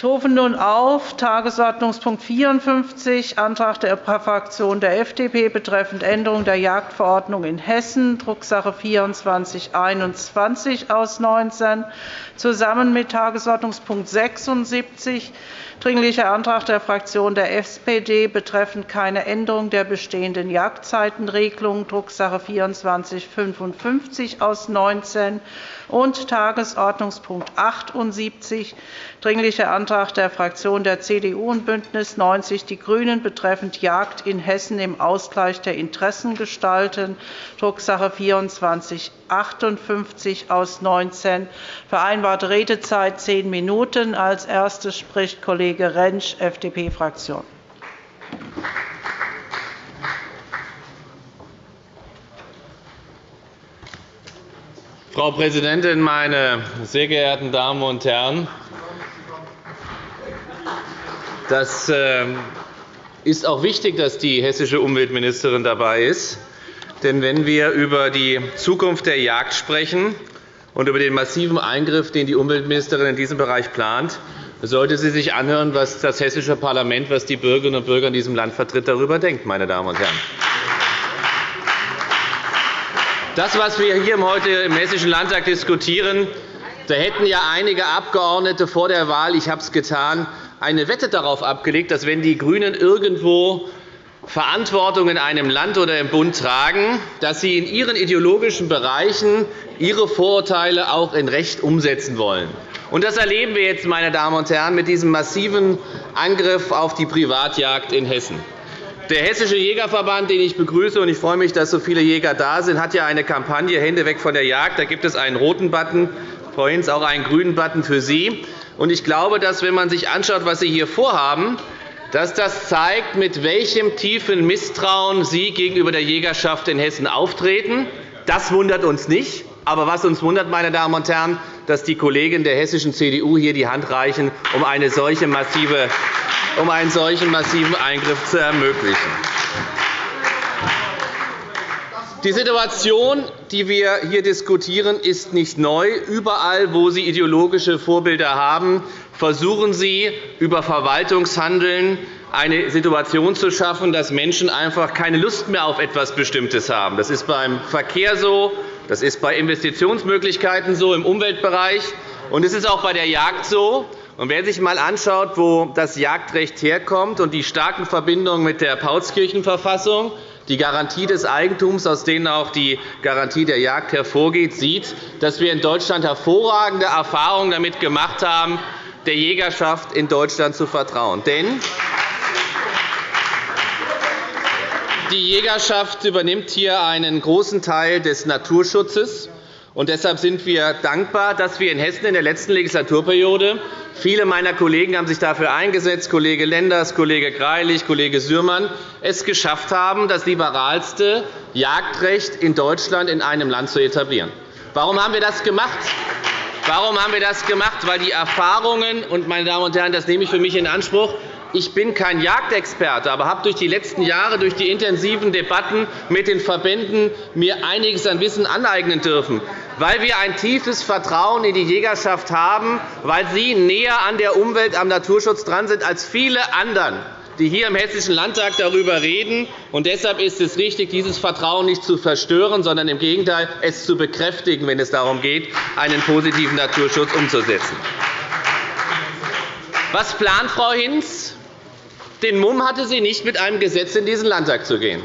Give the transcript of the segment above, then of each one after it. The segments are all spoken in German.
Ich rufe nun auf. Tagesordnungspunkt 54, Antrag der Fraktion der FDP betreffend Änderung der Jagdverordnung in Hessen, Drucksache 2421 aus 19, zusammen mit Tagesordnungspunkt 76, Dringlicher Antrag der Fraktion der SPD betreffend keine Änderung der bestehenden Jagdzeitenregelung, Drucksache 2455 aus 19 und Tagesordnungspunkt 78, Dringlicher Antrag der Fraktionen der CDU und BÜNDNIS 90 die GRÜNEN betreffend Jagd in Hessen im Ausgleich der Interessen gestalten, Drucksache 2458 aus 19. Vereinbarte Redezeit zehn Minuten. Als erstes spricht Kollege Rentsch, FDP-Fraktion. Frau Präsidentin, meine sehr geehrten Damen und Herren! Das ähm, ist auch wichtig, dass die hessische Umweltministerin dabei ist. Denn wenn wir über die Zukunft der Jagd sprechen und über den massiven Eingriff, den die Umweltministerin in diesem Bereich plant, sollte sie sich anhören, was das hessische Parlament, was die Bürgerinnen und Bürger in diesem Land vertritt, darüber denkt. Meine Damen und Herren. Das, was wir hier heute im Hessischen Landtag diskutieren, da hätten ja einige Abgeordnete vor der Wahl, ich habe es getan, eine Wette darauf abgelegt, dass, wenn die GRÜNEN irgendwo Verantwortung in einem Land oder im Bund tragen, dass sie in ihren ideologischen Bereichen ihre Vorurteile auch in Recht umsetzen wollen. Das erleben wir jetzt, meine Damen und Herren, mit diesem massiven Angriff auf die Privatjagd in Hessen. Der Hessische Jägerverband, den ich begrüße, und ich freue mich, dass so viele Jäger da sind, hat ja eine Kampagne Hände weg von der Jagd. Da gibt es einen roten Button, Frau Hinz, auch einen grünen Button für Sie. Ich glaube, dass, wenn man sich anschaut, was Sie hier vorhaben, dass das zeigt, mit welchem tiefen Misstrauen Sie gegenüber der Jägerschaft in Hessen auftreten. Das wundert uns nicht. Aber was uns wundert, meine Damen und Herren, dass die Kollegen der hessischen CDU hier die Hand reichen, um eine solche massive um einen solchen massiven Eingriff zu ermöglichen. Die Situation, die wir hier diskutieren, ist nicht neu. Überall, wo Sie ideologische Vorbilder haben, versuchen Sie, über Verwaltungshandeln eine Situation zu schaffen, dass Menschen einfach keine Lust mehr auf etwas Bestimmtes haben. Das ist beim Verkehr so, das ist bei Investitionsmöglichkeiten so im Umweltbereich, und es ist auch bei der Jagd so. Und wer sich einmal anschaut, wo das Jagdrecht herkommt und die starken Verbindungen mit der Paulskirchenverfassung, die Garantie des Eigentums, aus denen auch die Garantie der Jagd hervorgeht, sieht, dass wir in Deutschland hervorragende Erfahrungen damit gemacht haben, der Jägerschaft in Deutschland zu vertrauen. Denn die Jägerschaft übernimmt hier einen großen Teil des Naturschutzes. Und deshalb sind wir dankbar, dass wir in Hessen in der letzten Legislaturperiode Viele meiner Kollegen haben sich dafür eingesetzt, Kollege Lenders, Kollege Greilich, Kollege Sürmann, es geschafft haben, das liberalste Jagdrecht in Deutschland in einem Land zu etablieren. Warum haben wir das gemacht? Warum haben wir das gemacht? Weil die Erfahrungen, und meine Damen und Herren, das nehme ich für mich in Anspruch, ich bin kein Jagdexperte, aber habe durch die letzten Jahre, durch die intensiven Debatten mit den Verbänden mir einiges an Wissen aneignen dürfen, weil wir ein tiefes Vertrauen in die Jägerschaft haben, weil sie näher an der Umwelt, am Naturschutz dran sind als viele anderen die hier im Hessischen Landtag darüber reden. Und deshalb ist es richtig, dieses Vertrauen nicht zu verstören, sondern im Gegenteil es zu bekräftigen, wenn es darum geht, einen positiven Naturschutz umzusetzen. Was plant Frau Hinz? Den Mumm hatte sie nicht, mit einem Gesetz in diesen Landtag zu gehen.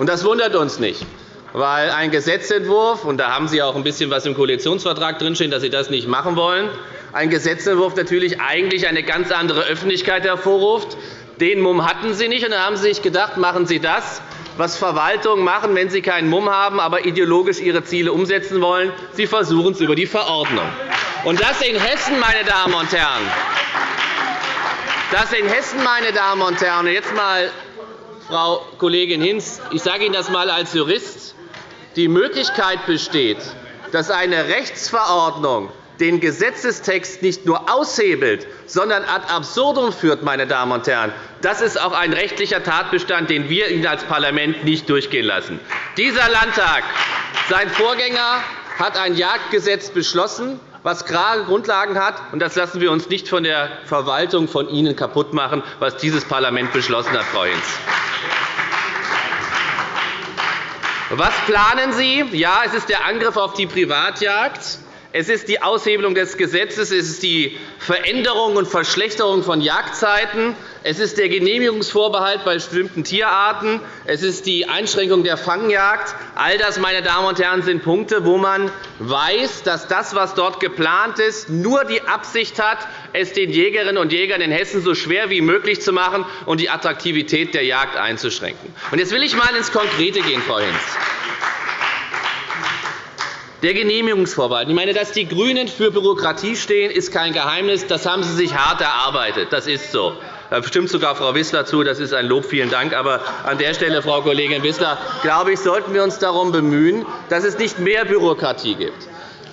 Das wundert uns nicht, weil ein Gesetzentwurf, und da haben Sie auch ein bisschen was im Koalitionsvertrag drinstehen, dass Sie das nicht machen wollen, ein Gesetzentwurf natürlich eigentlich eine ganz andere Öffentlichkeit hervorruft. Den Mumm hatten Sie nicht, und dann haben Sie sich gedacht, machen Sie das, was Verwaltungen machen, wenn sie keinen Mumm haben, aber ideologisch ihre Ziele umsetzen wollen. Sie versuchen es über die Verordnung. Und das in Hessen, meine Damen und Herren, dass in Hessen, meine Damen und Herren, und jetzt mal, Frau Kollegin Hinz, ich sage Ihnen das einmal als Jurist, die Möglichkeit besteht, dass eine Rechtsverordnung den Gesetzestext nicht nur aushebelt, sondern ad absurdum führt. Meine Damen und Herren. Das ist auch ein rechtlicher Tatbestand, den wir Ihnen als Parlament nicht durchgehen lassen. Dieser Landtag, sein Vorgänger, hat ein Jagdgesetz beschlossen, was klare Grundlagen hat. Und das lassen wir uns nicht von der Verwaltung von Ihnen kaputtmachen, was dieses Parlament beschlossen hat, Frau Hinz. Was planen Sie? Ja, es ist der Angriff auf die Privatjagd. Es ist die Aushebelung des Gesetzes, es ist die Veränderung und Verschlechterung von Jagdzeiten, es ist der Genehmigungsvorbehalt bei bestimmten Tierarten, es ist die Einschränkung der Fangjagd. All das, meine Damen und Herren, sind Punkte, wo man weiß, dass das, was dort geplant ist, nur die Absicht hat, es den Jägerinnen und Jägern in Hessen so schwer wie möglich zu machen und die Attraktivität der Jagd einzuschränken. Jetzt will ich einmal ins Konkrete gehen, Frau Hinz. Der Genehmigungsvorbehalt. Ich meine, dass die GRÜNEN für Bürokratie stehen, ist kein Geheimnis. Das haben sie sich hart erarbeitet. Das ist so. Da stimmt sogar Frau Wissler zu. Das ist ein Lob. Vielen Dank. Aber an der Stelle, Frau Kollegin Wissler, glaube ich, sollten wir uns darum bemühen, dass es nicht mehr Bürokratie gibt.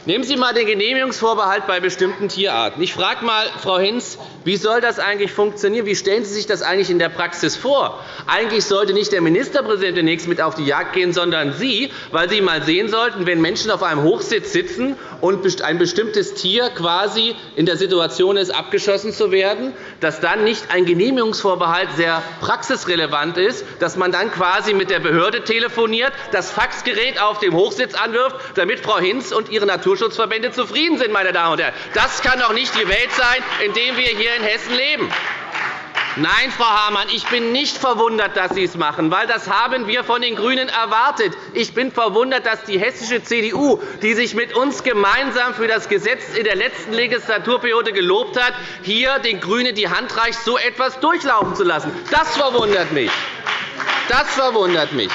Nehmen Sie einmal den Genehmigungsvorbehalt bei bestimmten Tierarten. Ich frage einmal Frau Hinz, wie soll das eigentlich funktionieren? Wie stellen Sie sich das eigentlich in der Praxis vor? Eigentlich sollte nicht der Ministerpräsident demnächst mit auf die Jagd gehen, sondern Sie, weil Sie einmal sehen sollten, wenn Menschen auf einem Hochsitz sitzen und ein bestimmtes Tier quasi in der Situation ist, abgeschossen zu werden, dass dann nicht ein Genehmigungsvorbehalt sehr praxisrelevant ist, dass man dann quasi mit der Behörde telefoniert, das Faxgerät auf dem Hochsitz anwirft, damit Frau Hinz und ihre Naturschutzverbände zufrieden sind. Meine Damen und Herren. Das kann doch nicht die Welt sein, in der wir hier in Hessen leben. Nein, Frau Hamann, ich bin nicht verwundert, dass Sie es machen, weil das haben wir von den GRÜNEN erwartet. Ich bin verwundert, dass die hessische CDU, die sich mit uns gemeinsam für das Gesetz in der letzten Legislaturperiode gelobt hat, hier den GRÜNEN die Hand reicht, so etwas durchlaufen zu lassen. Das verwundert mich. Das verwundert mich.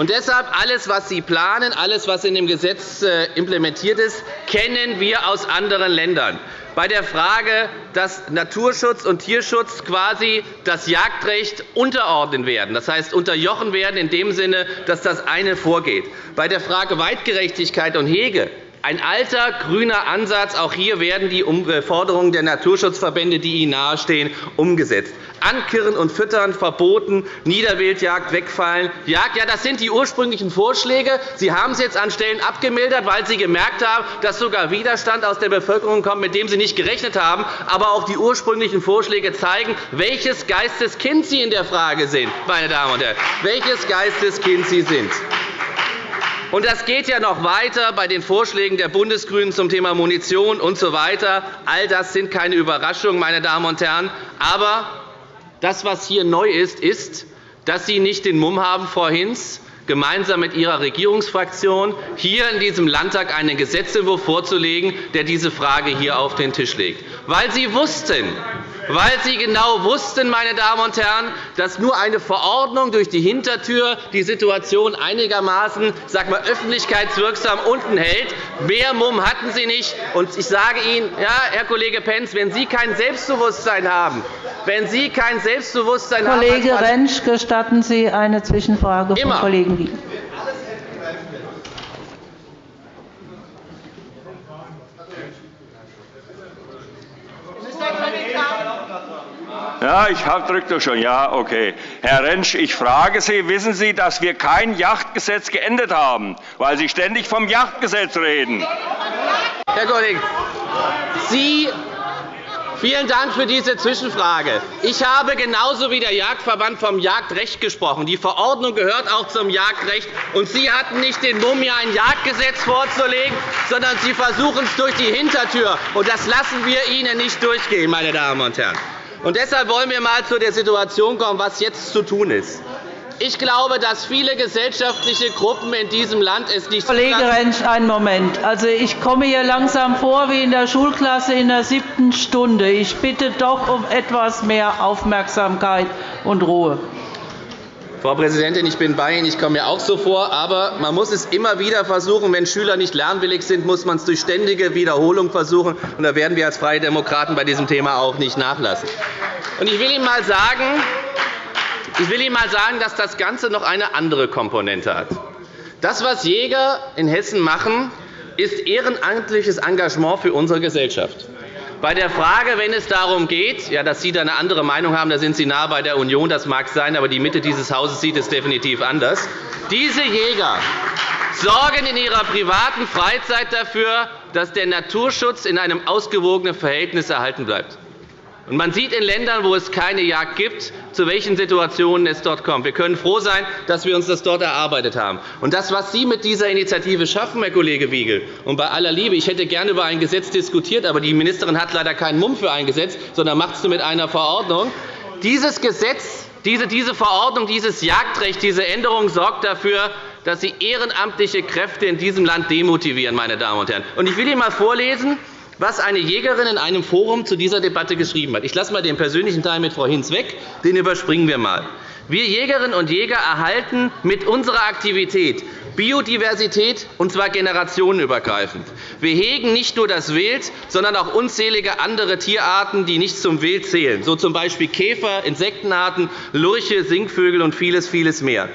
Und deshalb alles, was Sie planen, alles, was in dem Gesetz äh, implementiert ist, kennen wir aus anderen Ländern bei der Frage, dass Naturschutz und Tierschutz quasi das Jagdrecht unterordnen werden, das heißt unterjochen werden in dem Sinne, dass das eine vorgeht. Bei der Frage Weitgerechtigkeit und Hege ein alter grüner Ansatz. Auch hier werden die Forderungen der Naturschutzverbände, die Ihnen nahestehen, umgesetzt. Ankirren und Füttern verboten, Niederwildjagd wegfallen. Jagd, ja, das sind die ursprünglichen Vorschläge. Sie haben es jetzt an Stellen abgemildert, weil Sie gemerkt haben, dass sogar Widerstand aus der Bevölkerung kommt, mit dem Sie nicht gerechnet haben. Aber auch die ursprünglichen Vorschläge zeigen, welches Geisteskind Sie in der Frage sind, meine Damen und Herren, welches Geisteskind Sie sind. Und das geht ja noch weiter bei den Vorschlägen der Bundesgrünen zum Thema Munition usw. So All das sind keine Überraschungen, meine Damen und Herren. Aber das, was hier neu ist, ist, dass Sie nicht den Mumm haben, Frau Hinz, gemeinsam mit Ihrer Regierungsfraktion hier in diesem Landtag einen Gesetzentwurf vorzulegen, der diese Frage hier auf den Tisch legt. Weil Sie wussten, weil Sie genau wussten, meine Damen und Herren, dass nur eine Verordnung durch die Hintertür die Situation einigermaßen sag mal, öffentlichkeitswirksam unten hält. Mehr Mumm hatten Sie nicht. Und ich sage Ihnen, ja, Herr Kollege Pentz, wenn Sie kein Selbstbewusstsein haben, wenn Sie kein Selbstbewusstsein Kollege haben, Rentsch, gestatten Sie eine Zwischenfrage vom Kollegen Wien. Ja, ich drücke doch schon. Ja, okay. Herr Rentsch, ich frage Sie, wissen Sie, dass wir kein Yachtgesetz geändert haben, weil Sie ständig vom Yachtgesetz reden? Herr Kollege, Sie Vielen Dank für diese Zwischenfrage. Ich habe genauso wie der Jagdverband vom Jagdrecht gesprochen. Die Verordnung gehört auch zum Jagdrecht. Und Sie hatten nicht den Mumm, mir ein Jagdgesetz vorzulegen, sondern Sie versuchen es durch die Hintertür. Und das lassen wir Ihnen nicht durchgehen, meine Damen und Herren. Und deshalb wollen wir einmal zu der Situation kommen, was jetzt zu tun ist. Ich glaube, dass viele gesellschaftliche Gruppen in diesem Land es nicht Kollege Rentsch, einen Moment. Also, ich komme hier langsam vor wie in der Schulklasse in der siebten Stunde. Ich bitte doch um etwas mehr Aufmerksamkeit und Ruhe. Frau Präsidentin, ich bin bei Ihnen. Ich komme mir auch so vor. Aber man muss es immer wieder versuchen. Wenn Schüler nicht lernwillig sind, muss man es durch ständige Wiederholung versuchen. Und da werden wir als Freie Demokraten bei diesem Thema auch nicht nachlassen. Und ich will Ihnen einmal sagen, ich will Ihnen einmal sagen, dass das Ganze noch eine andere Komponente hat. Das, was Jäger in Hessen machen, ist ehrenamtliches Engagement für unsere Gesellschaft. Bei der Frage, wenn es darum geht, ja, dass Sie da eine andere Meinung haben, da sind Sie nah bei der Union, das mag sein, aber die Mitte dieses Hauses sieht es definitiv anders. Diese Jäger, sorgen in ihrer privaten Freizeit dafür, dass der Naturschutz in einem ausgewogenen Verhältnis erhalten bleibt. Man sieht in Ländern, wo es keine Jagd gibt, zu welchen Situationen es dort kommt. Wir können froh sein, dass wir uns das dort erarbeitet haben. Und das, was Sie mit dieser Initiative schaffen, Herr Kollege Wiegel, und bei aller Liebe, ich hätte gerne über ein Gesetz diskutiert, aber die Ministerin hat leider keinen Mumm für ein Gesetz, sondern macht es mit einer Verordnung. Dieses Gesetz, diese, diese Verordnung, dieses Jagdrecht, diese Änderung sorgt dafür, dass Sie ehrenamtliche Kräfte in diesem Land demotivieren. Meine Damen und Herren. Ich will Ihnen einmal vorlesen, was eine Jägerin in einem Forum zu dieser Debatte geschrieben hat. Ich lasse einmal den persönlichen Teil mit Frau Hinz weg, den überspringen wir einmal. Wir Jägerinnen und Jäger erhalten mit unserer Aktivität Biodiversität, und zwar generationenübergreifend. Wir hegen nicht nur das Wild, sondern auch unzählige andere Tierarten, die nicht zum Wild zählen, so z. B. Käfer, Insektenarten, Lurche, Singvögel und vieles, vieles mehr.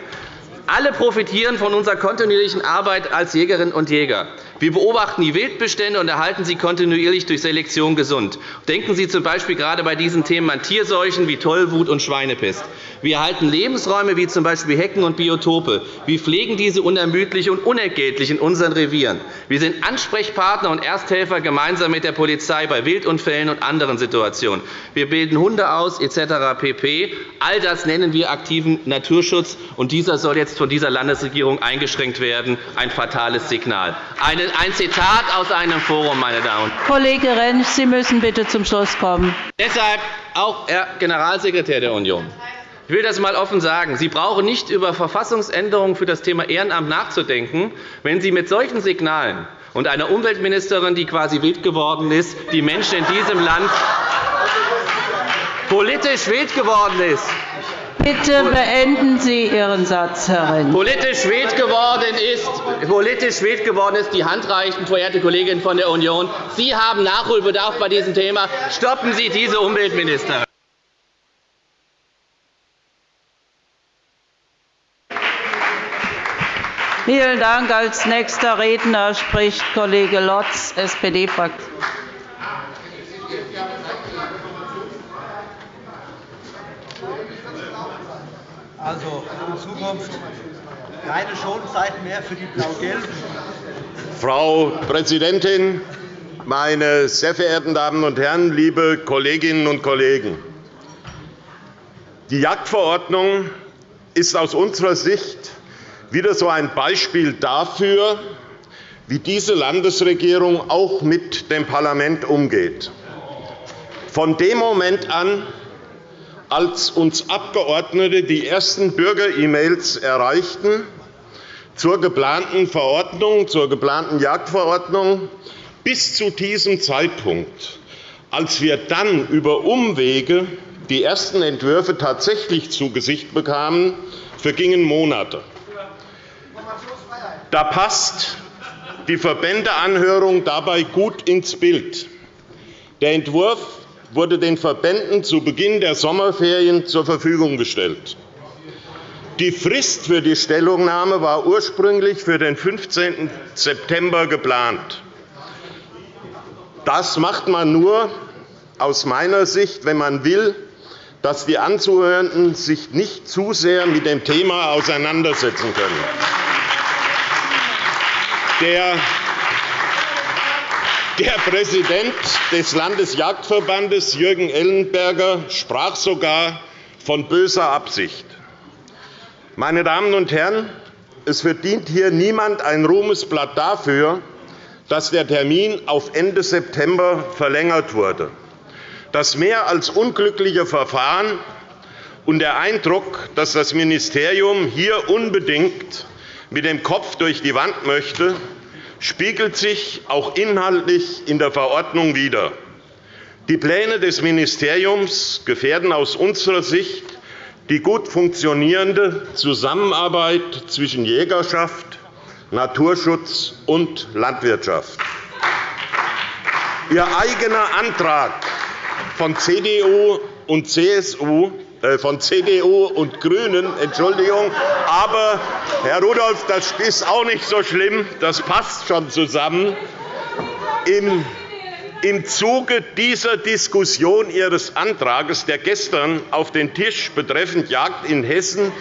Alle profitieren von unserer kontinuierlichen Arbeit als Jägerinnen und Jäger. Wir beobachten die Wildbestände und erhalten sie kontinuierlich durch Selektion gesund. Denken Sie z. B. gerade bei diesen Themen an Tierseuchen wie Tollwut und Schweinepest. Wir erhalten Lebensräume wie z. B. Hecken und Biotope. Wir pflegen diese unermüdlich und unentgeltlich in unseren Revieren. Wir sind Ansprechpartner und Ersthelfer gemeinsam mit der Polizei bei Wildunfällen und anderen Situationen. Wir bilden Hunde aus etc. pp. All das nennen wir aktiven Naturschutz, und dieser soll jetzt von dieser Landesregierung eingeschränkt werden. Ein fatales Signal. Eine ein Zitat aus einem Forum, meine Damen und Herren. Kollege Rentsch, Sie müssen bitte zum Schluss kommen. Deshalb auch Herr Generalsekretär der Union. Ich will das einmal offen sagen. Sie brauchen nicht über Verfassungsänderungen für das Thema Ehrenamt nachzudenken, wenn Sie mit solchen Signalen und einer Umweltministerin, die quasi wild geworden ist, die Menschen in diesem Land politisch wild geworden ist, Bitte beenden Sie Ihren Satz, Herr Rentsch. Politisch wild geworden ist, politisch wild geworden ist die Hand reichen, verehrte Kollegin von der Union. Sie haben Nachholbedarf bei diesem Thema. Stoppen Sie diese Umweltministerin. Vielen Dank. Als nächster Redner spricht Kollege Lotz, SPD-Fraktion. Also in Zukunft keine Schonzeit mehr für die Blau-Gelben. Frau Präsidentin, meine sehr verehrten Damen und Herren, liebe Kolleginnen und Kollegen! Die Jagdverordnung ist aus unserer Sicht wieder so ein Beispiel dafür, wie diese Landesregierung auch mit dem Parlament umgeht. Von dem Moment an, als uns Abgeordnete die ersten Bürger-E-Mails erreichten zur geplanten Verordnung, zur geplanten Jagdverordnung, bis zu diesem Zeitpunkt, als wir dann über Umwege die ersten Entwürfe tatsächlich zu Gesicht bekamen, vergingen Monate. Da passt die Verbändeanhörung dabei gut ins Bild. Der Entwurf wurde den Verbänden zu Beginn der Sommerferien zur Verfügung gestellt. Die Frist für die Stellungnahme war ursprünglich für den 15. September geplant. Das macht man nur aus meiner Sicht, wenn man will, dass die Anzuhörenden sich nicht zu sehr mit dem Thema auseinandersetzen können. Der der Präsident des Landesjagdverbandes, Jürgen Ellenberger, sprach sogar von böser Absicht. Meine Damen und Herren, es verdient hier niemand ein Ruhmesblatt dafür, dass der Termin auf Ende September verlängert wurde. Das mehr als unglückliche Verfahren und der Eindruck, dass das Ministerium hier unbedingt mit dem Kopf durch die Wand möchte, spiegelt sich auch inhaltlich in der Verordnung wider. Die Pläne des Ministeriums gefährden aus unserer Sicht die gut funktionierende Zusammenarbeit zwischen Jägerschaft, Naturschutz und Landwirtschaft. Ihr eigener Antrag von CDU und CSU von CDU und GRÜNEN, Entschuldigung. Aber, Herr Rudolph, das ist auch nicht so schlimm. Das passt schon zusammen. Im im Zuge dieser Diskussion Ihres Antrags, der gestern auf den Tisch betreffend Jagd in Hessen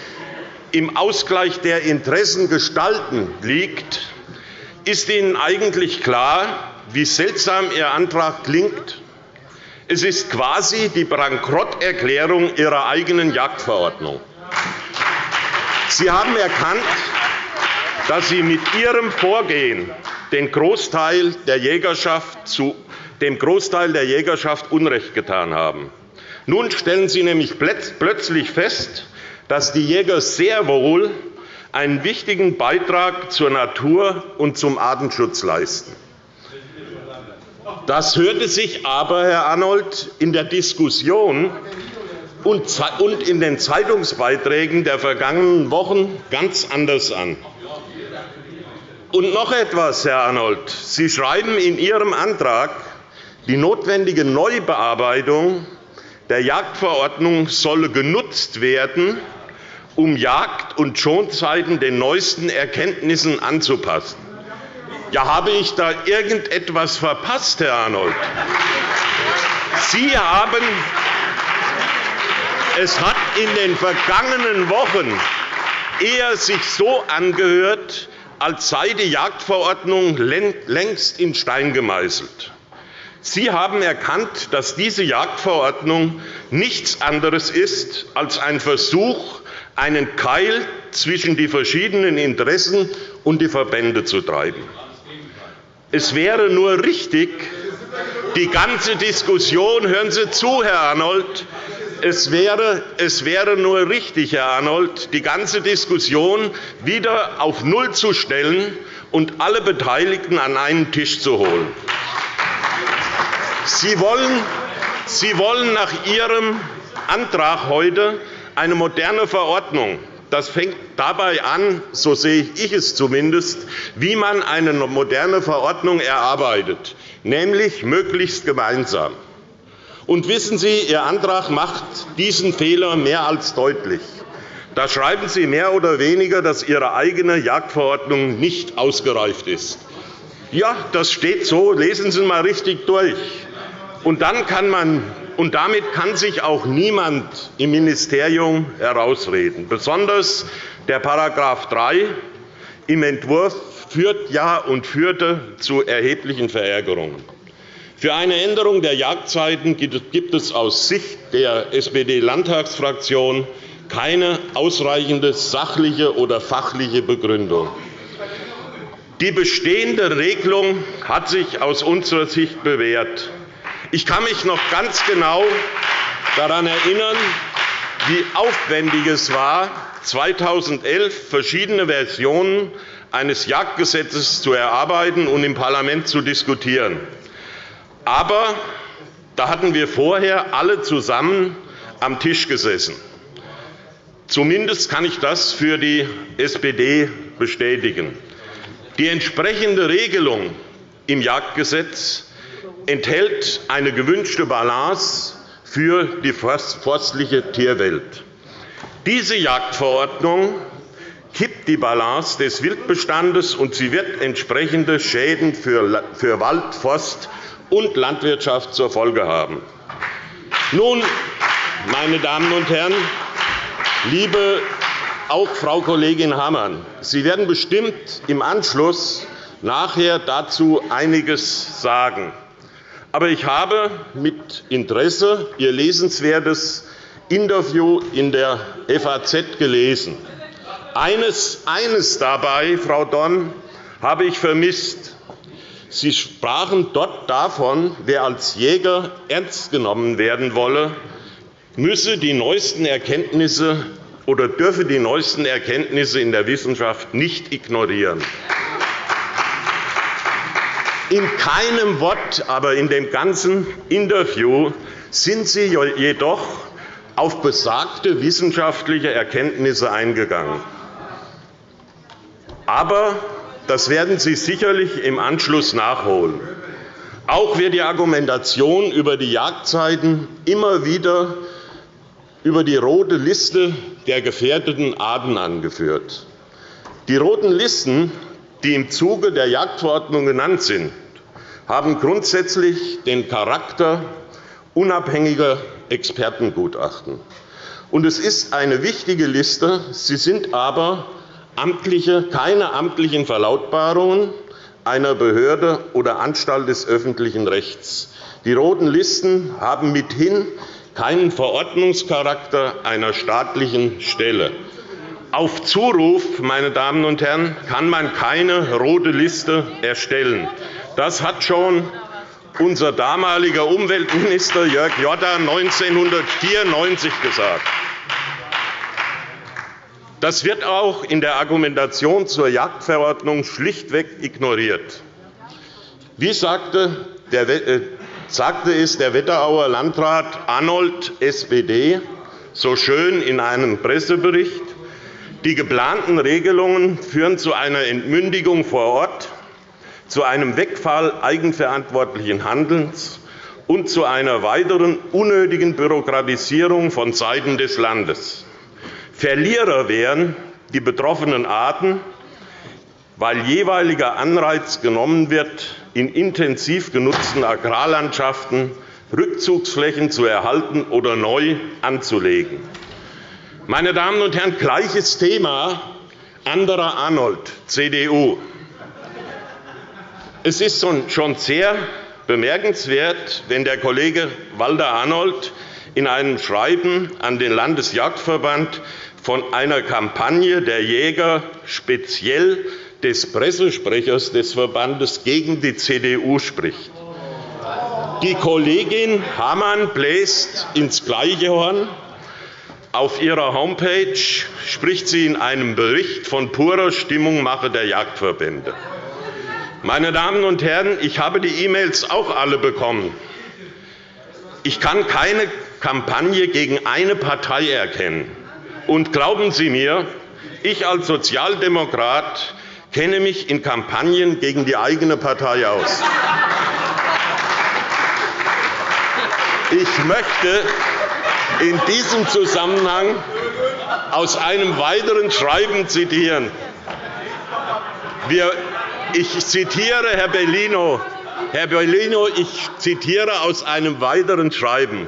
im Ausgleich der Interessen gestalten liegt, ist Ihnen eigentlich klar, wie seltsam Ihr Antrag klingt? Es ist quasi die Bankrotterklärung Ihrer eigenen Jagdverordnung. Sie haben erkannt, dass Sie mit Ihrem Vorgehen den Großteil der Jägerschaft zu, dem Großteil der Jägerschaft Unrecht getan haben. Nun stellen Sie nämlich plötzlich fest, dass die Jäger sehr wohl einen wichtigen Beitrag zur Natur und zum Artenschutz leisten. Das hörte sich aber, Herr Arnold, in der Diskussion und in den Zeitungsbeiträgen der vergangenen Wochen ganz anders an. Und noch etwas, Herr Arnold. Sie schreiben in Ihrem Antrag, die notwendige Neubearbeitung der Jagdverordnung solle genutzt werden, um Jagd- und Schonzeiten den neuesten Erkenntnissen anzupassen. Ja, habe ich da irgendetwas verpasst, Herr Arnold? Sie haben es hat in den vergangenen Wochen eher sich so angehört, als sei die Jagdverordnung längst in Stein gemeißelt. Sie haben erkannt, dass diese Jagdverordnung nichts anderes ist als ein Versuch, einen Keil zwischen die verschiedenen Interessen und die Verbände zu treiben. Es wäre nur richtig, die ganze Diskussion, hören Sie zu, Herr Arnold, es wäre, es wäre nur richtig, Herr Arnold, die ganze Diskussion wieder auf Null zu stellen und alle Beteiligten an einen Tisch zu holen. Sie wollen, Sie wollen nach Ihrem Antrag heute eine moderne Verordnung. Das fängt dabei an, so sehe ich es zumindest, wie man eine moderne Verordnung erarbeitet, nämlich möglichst gemeinsam. Und wissen Sie, Ihr Antrag macht diesen Fehler mehr als deutlich. Da schreiben Sie mehr oder weniger, dass Ihre eigene Jagdverordnung nicht ausgereift ist. Ja, das steht so. Lesen Sie einmal richtig durch. Und, dann kann man, und damit kann sich auch niemand im Ministerium herausreden. Besonders der § 3 im Entwurf führt ja und führte zu erheblichen Verärgerungen. Für eine Änderung der Jagdzeiten gibt es aus Sicht der SPD-Landtagsfraktion keine ausreichende sachliche oder fachliche Begründung. Die bestehende Regelung hat sich aus unserer Sicht bewährt. Ich kann mich noch ganz genau daran erinnern, wie aufwendig es war, 2011 verschiedene Versionen eines Jagdgesetzes zu erarbeiten und im Parlament zu diskutieren. Aber da hatten wir vorher alle zusammen am Tisch gesessen. Zumindest kann ich das für die SPD bestätigen. Die entsprechende Regelung im Jagdgesetz enthält eine gewünschte Balance für die forstliche Tierwelt. Diese Jagdverordnung kippt die Balance des Wildbestandes, und sie wird entsprechende Schäden für Wald, Forst und Landwirtschaft zur Folge haben. Nun, meine Damen und Herren, liebe auch Frau Kollegin Hammann, Sie werden bestimmt im Anschluss nachher dazu einiges sagen. Aber ich habe mit Interesse Ihr lesenswertes Interview in der FAZ gelesen. Eines, eines dabei, Frau Dorn, habe ich vermisst. Sie sprachen dort davon, wer als Jäger ernst genommen werden wolle, müsse die neuesten Erkenntnisse oder dürfe die neuesten Erkenntnisse in der Wissenschaft nicht ignorieren. In keinem Wort, aber in dem ganzen Interview sind Sie jedoch auf besagte wissenschaftliche Erkenntnisse eingegangen. Aber das werden Sie sicherlich im Anschluss nachholen. Auch wird die Argumentation über die Jagdzeiten immer wieder über die rote Liste der gefährdeten Arten angeführt. Die roten Listen, die im Zuge der Jagdverordnung genannt sind, haben grundsätzlich den Charakter unabhängiger Expertengutachten. Und es ist eine wichtige Liste. Sie sind aber amtliche, keine amtlichen Verlautbarungen einer Behörde oder Anstalt des öffentlichen Rechts. Die roten Listen haben mithin keinen Verordnungscharakter einer staatlichen Stelle. Auf Zuruf, meine Damen und Herren, kann man keine rote Liste erstellen. Das hat schon unser damaliger Umweltminister Jörg Jotta 1994 gesagt. Das wird auch in der Argumentation zur Jagdverordnung schlichtweg ignoriert. Wie sagte, der, äh, sagte es der Wetterauer Landrat Arnold, SPD, so schön in einem Pressebericht, die geplanten Regelungen führen zu einer Entmündigung vor Ort, zu einem Wegfall eigenverantwortlichen Handelns und zu einer weiteren unnötigen Bürokratisierung von Seiten des Landes. Verlierer wären die betroffenen Arten, weil jeweiliger Anreiz genommen wird, in intensiv genutzten Agrarlandschaften Rückzugsflächen zu erhalten oder neu anzulegen. Meine Damen und Herren, gleiches Thema, anderer Arnold, CDU. Es ist schon sehr bemerkenswert, wenn der Kollege Walter Arnold in einem Schreiben an den Landesjagdverband von einer Kampagne der Jäger, speziell des Pressesprechers des Verbandes, gegen die CDU spricht. Die Kollegin Hamann bläst ins gleiche Horn. Auf ihrer Homepage spricht sie in einem Bericht von purer Stimmungmache der Jagdverbände. Meine Damen und Herren, ich habe die E-Mails auch alle bekommen. Ich kann keine Kampagne gegen eine Partei erkennen. Und glauben Sie mir, ich als Sozialdemokrat kenne mich in Kampagnen gegen die eigene Partei aus. Ich möchte in diesem Zusammenhang aus einem weiteren Schreiben zitieren. Ich zitiere Herr Bellino. Herr Bellino, ich zitiere aus einem weiteren Schreiben.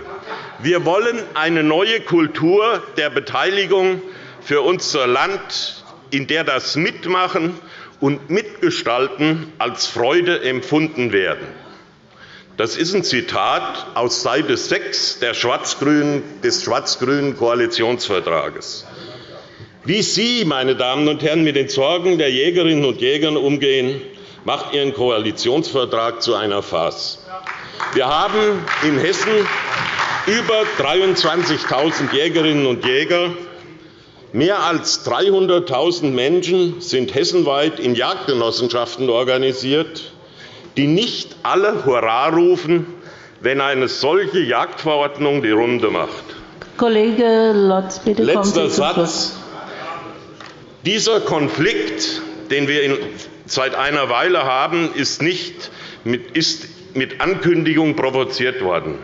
Wir wollen eine neue Kultur der Beteiligung für unser Land, in der das Mitmachen und Mitgestalten als Freude empfunden werden. Das ist ein Zitat aus Seite 6 des schwarz-grünen Koalitionsvertrages. Wie Sie, meine Damen und Herren, mit den Sorgen der Jägerinnen und Jäger umgehen, macht Ihren Koalitionsvertrag zu einer Farce. Wir haben in Hessen über 23.000 Jägerinnen und Jäger. Mehr als 300.000 Menschen sind hessenweit in Jagdgenossenschaften organisiert, die nicht alle Hurra rufen, wenn eine solche Jagdverordnung die Runde macht. Kollege Lotz, bitte Letzter Satz. Dieser Konflikt, den wir seit einer Weile haben, ist, nicht mit, ist mit Ankündigung provoziert worden.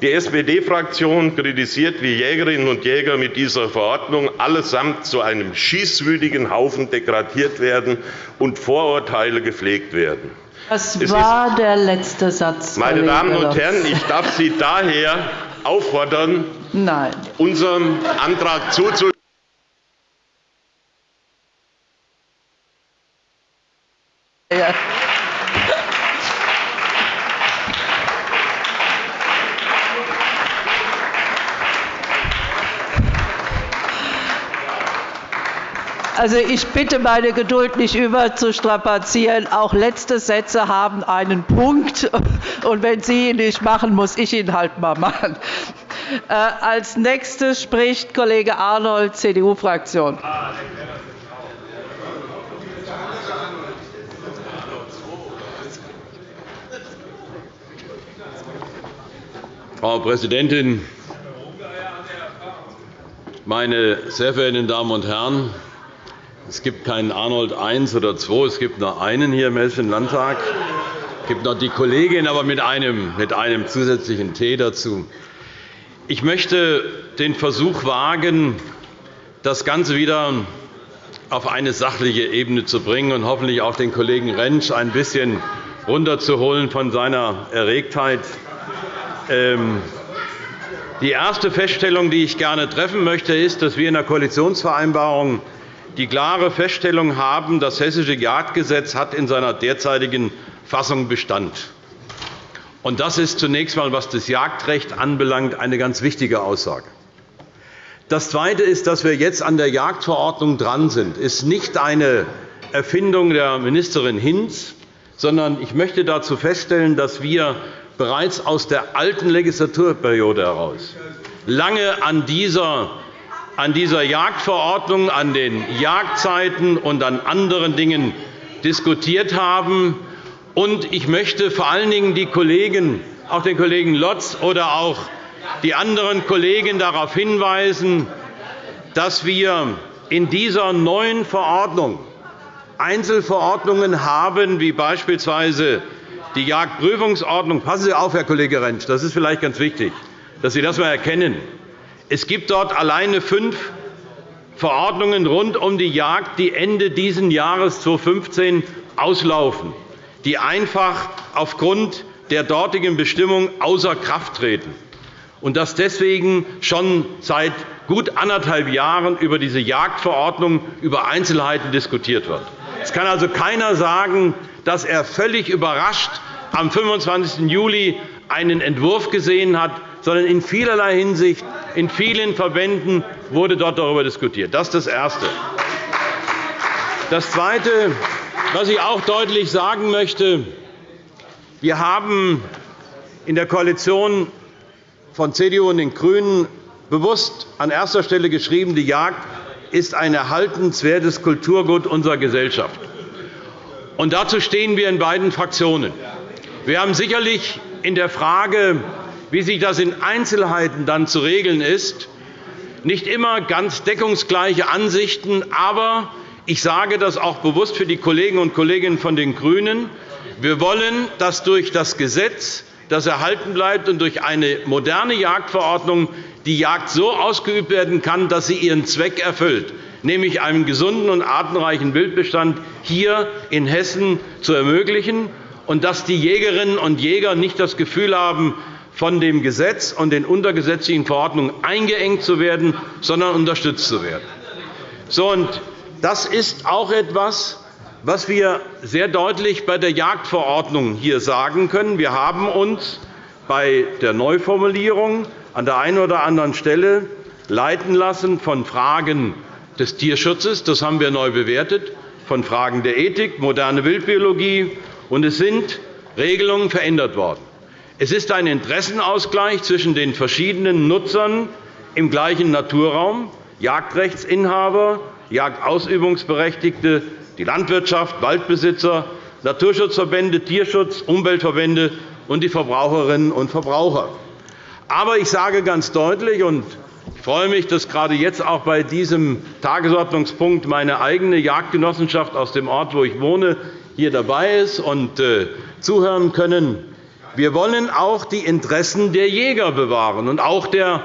Die SPD-Fraktion kritisiert, wie Jägerinnen und Jäger mit dieser Verordnung allesamt zu einem schießwütigen Haufen degradiert werden und Vorurteile gepflegt werden. Das war der letzte Satz. Meine Damen und Herren, ich darf Sie daher auffordern, Nein. unserem Antrag zuzustimmen. Ja. Also, ich bitte, meine Geduld nicht überzustrapazieren. Auch letzte Sätze haben einen Punkt. Und wenn Sie ihn nicht machen, muss ich ihn halt mal machen. Äh, als nächstes spricht Kollege Arnold, CDU-Fraktion. Frau Präsidentin, meine sehr verehrten Damen und Herren! Es gibt keinen Arnold I oder II, es gibt nur einen hier im Hessischen Landtag. Es gibt noch die Kollegin, aber mit einem, mit einem zusätzlichen T dazu. Ich möchte den Versuch wagen, das Ganze wieder auf eine sachliche Ebene zu bringen und hoffentlich auch den Kollegen Rentsch ein bisschen runterzuholen von seiner Erregtheit. Ähm, Die erste Feststellung, die ich gerne treffen möchte, ist, dass wir in der Koalitionsvereinbarung die klare Feststellung haben, das Hessische Jagdgesetz hat in seiner derzeitigen Fassung Bestand. Das ist zunächst einmal, was das Jagdrecht anbelangt, eine ganz wichtige Aussage. Das Zweite ist, dass wir jetzt an der Jagdverordnung dran sind. Das ist nicht eine Erfindung der Ministerin Hinz, sondern ich möchte dazu feststellen, dass wir bereits aus der alten Legislaturperiode heraus lange an dieser, an dieser Jagdverordnung, an den Jagdzeiten und an anderen Dingen diskutiert haben. Ich möchte vor allen Dingen die Kollegen, auch den Kollegen Lotz oder auch die anderen Kollegen darauf hinweisen, dass wir in dieser neuen Verordnung Einzelverordnungen haben, wie beispielsweise die Jagdprüfungsordnung. Passen Sie auf, Herr Kollege Rentsch, das ist vielleicht ganz wichtig, dass Sie das einmal erkennen. Es gibt dort alleine fünf Verordnungen rund um die Jagd, die Ende dieses Jahres 2015 auslaufen, die einfach aufgrund der dortigen Bestimmung außer Kraft treten und dass deswegen schon seit gut anderthalb Jahren über diese Jagdverordnung über Einzelheiten diskutiert wird. Es kann also keiner sagen, dass er völlig überrascht am 25. Juli einen Entwurf gesehen hat, sondern in vielerlei Hinsicht, in vielen Verbänden wurde dort darüber diskutiert. Das ist das Erste. Das Zweite, was ich auch deutlich sagen möchte, wir haben in der Koalition von CDU und den GRÜNEN bewusst an erster Stelle geschrieben, die Jagd ist ein erhaltenswertes Kulturgut unserer Gesellschaft. Und dazu stehen wir in beiden Fraktionen. Wir haben sicherlich in der Frage, wie sich das in Einzelheiten dann zu regeln ist, nicht immer ganz deckungsgleiche Ansichten. Aber ich sage das auch bewusst für die Kolleginnen und Kollegen von den GRÜNEN. Wir wollen, dass durch das Gesetz das erhalten bleibt und durch eine moderne Jagdverordnung die Jagd so ausgeübt werden kann, dass sie ihren Zweck erfüllt, nämlich einen gesunden und artenreichen Wildbestand hier in Hessen zu ermöglichen, und dass die Jägerinnen und Jäger nicht das Gefühl haben, von dem Gesetz und den untergesetzlichen Verordnungen eingeengt zu werden, sondern unterstützt zu werden. So, und das ist auch etwas, was wir sehr deutlich bei der Jagdverordnung hier sagen können. Wir haben uns bei der Neuformulierung an der einen oder anderen Stelle leiten lassen von Fragen des Tierschutzes. Das haben wir neu bewertet, von Fragen der Ethik, moderne Wildbiologie. Und es sind Regelungen verändert worden. Es ist ein Interessenausgleich zwischen den verschiedenen Nutzern im gleichen Naturraum, Jagdrechtsinhaber, Jagdausübungsberechtigte, die Landwirtschaft, Waldbesitzer, Naturschutzverbände, Tierschutz, Umweltverbände und die Verbraucherinnen und Verbraucher. Aber ich sage ganz deutlich, und ich freue mich, dass gerade jetzt auch bei diesem Tagesordnungspunkt meine eigene Jagdgenossenschaft aus dem Ort, wo ich wohne, hier dabei ist und äh, zuhören können. Wir wollen auch die Interessen der Jäger bewahren und auch der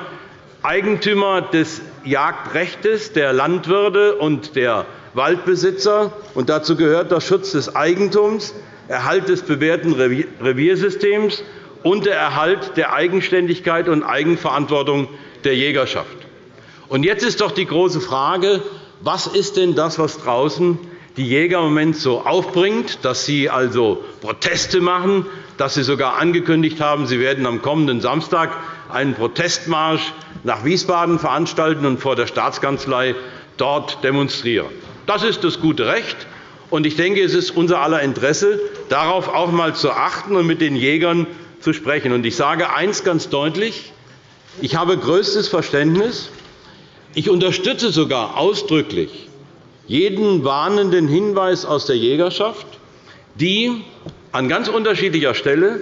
Eigentümer des Jagdrechts, der Landwirte und der Waldbesitzer. Und dazu gehört der Schutz des Eigentums, Erhalt des bewährten Reviersystems und der Erhalt der Eigenständigkeit und Eigenverantwortung der Jägerschaft. Und jetzt ist doch die große Frage, was ist denn das, was draußen die Jäger im Moment so aufbringt, dass sie also Proteste machen, dass sie sogar angekündigt haben, sie werden am kommenden Samstag einen Protestmarsch nach Wiesbaden veranstalten und vor der Staatskanzlei dort demonstrieren. Das ist das gute Recht. Und ich denke, es ist unser aller Interesse, darauf auch einmal zu achten und mit den Jägern zu sprechen. Ich sage eines ganz deutlich. Ich habe größtes Verständnis. Ich unterstütze sogar ausdrücklich jeden warnenden Hinweis aus der Jägerschaft, die an ganz unterschiedlicher Stelle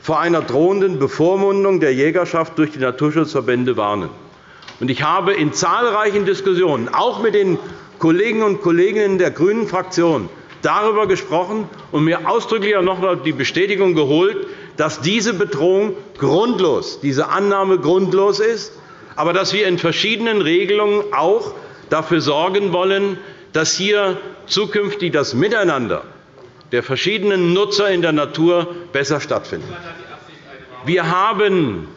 vor einer drohenden Bevormundung der Jägerschaft durch die Naturschutzverbände warnen. Ich habe in zahlreichen Diskussionen, auch mit den Kolleginnen und Kollegen der grünen Fraktion darüber gesprochen und mir ausdrücklich noch einmal die Bestätigung geholt, dass diese Bedrohung grundlos, diese Annahme grundlos ist, aber dass wir in verschiedenen Regelungen auch dafür sorgen wollen, dass hier zukünftig das Miteinander der verschiedenen Nutzer in der Natur besser stattfindet. Wir haben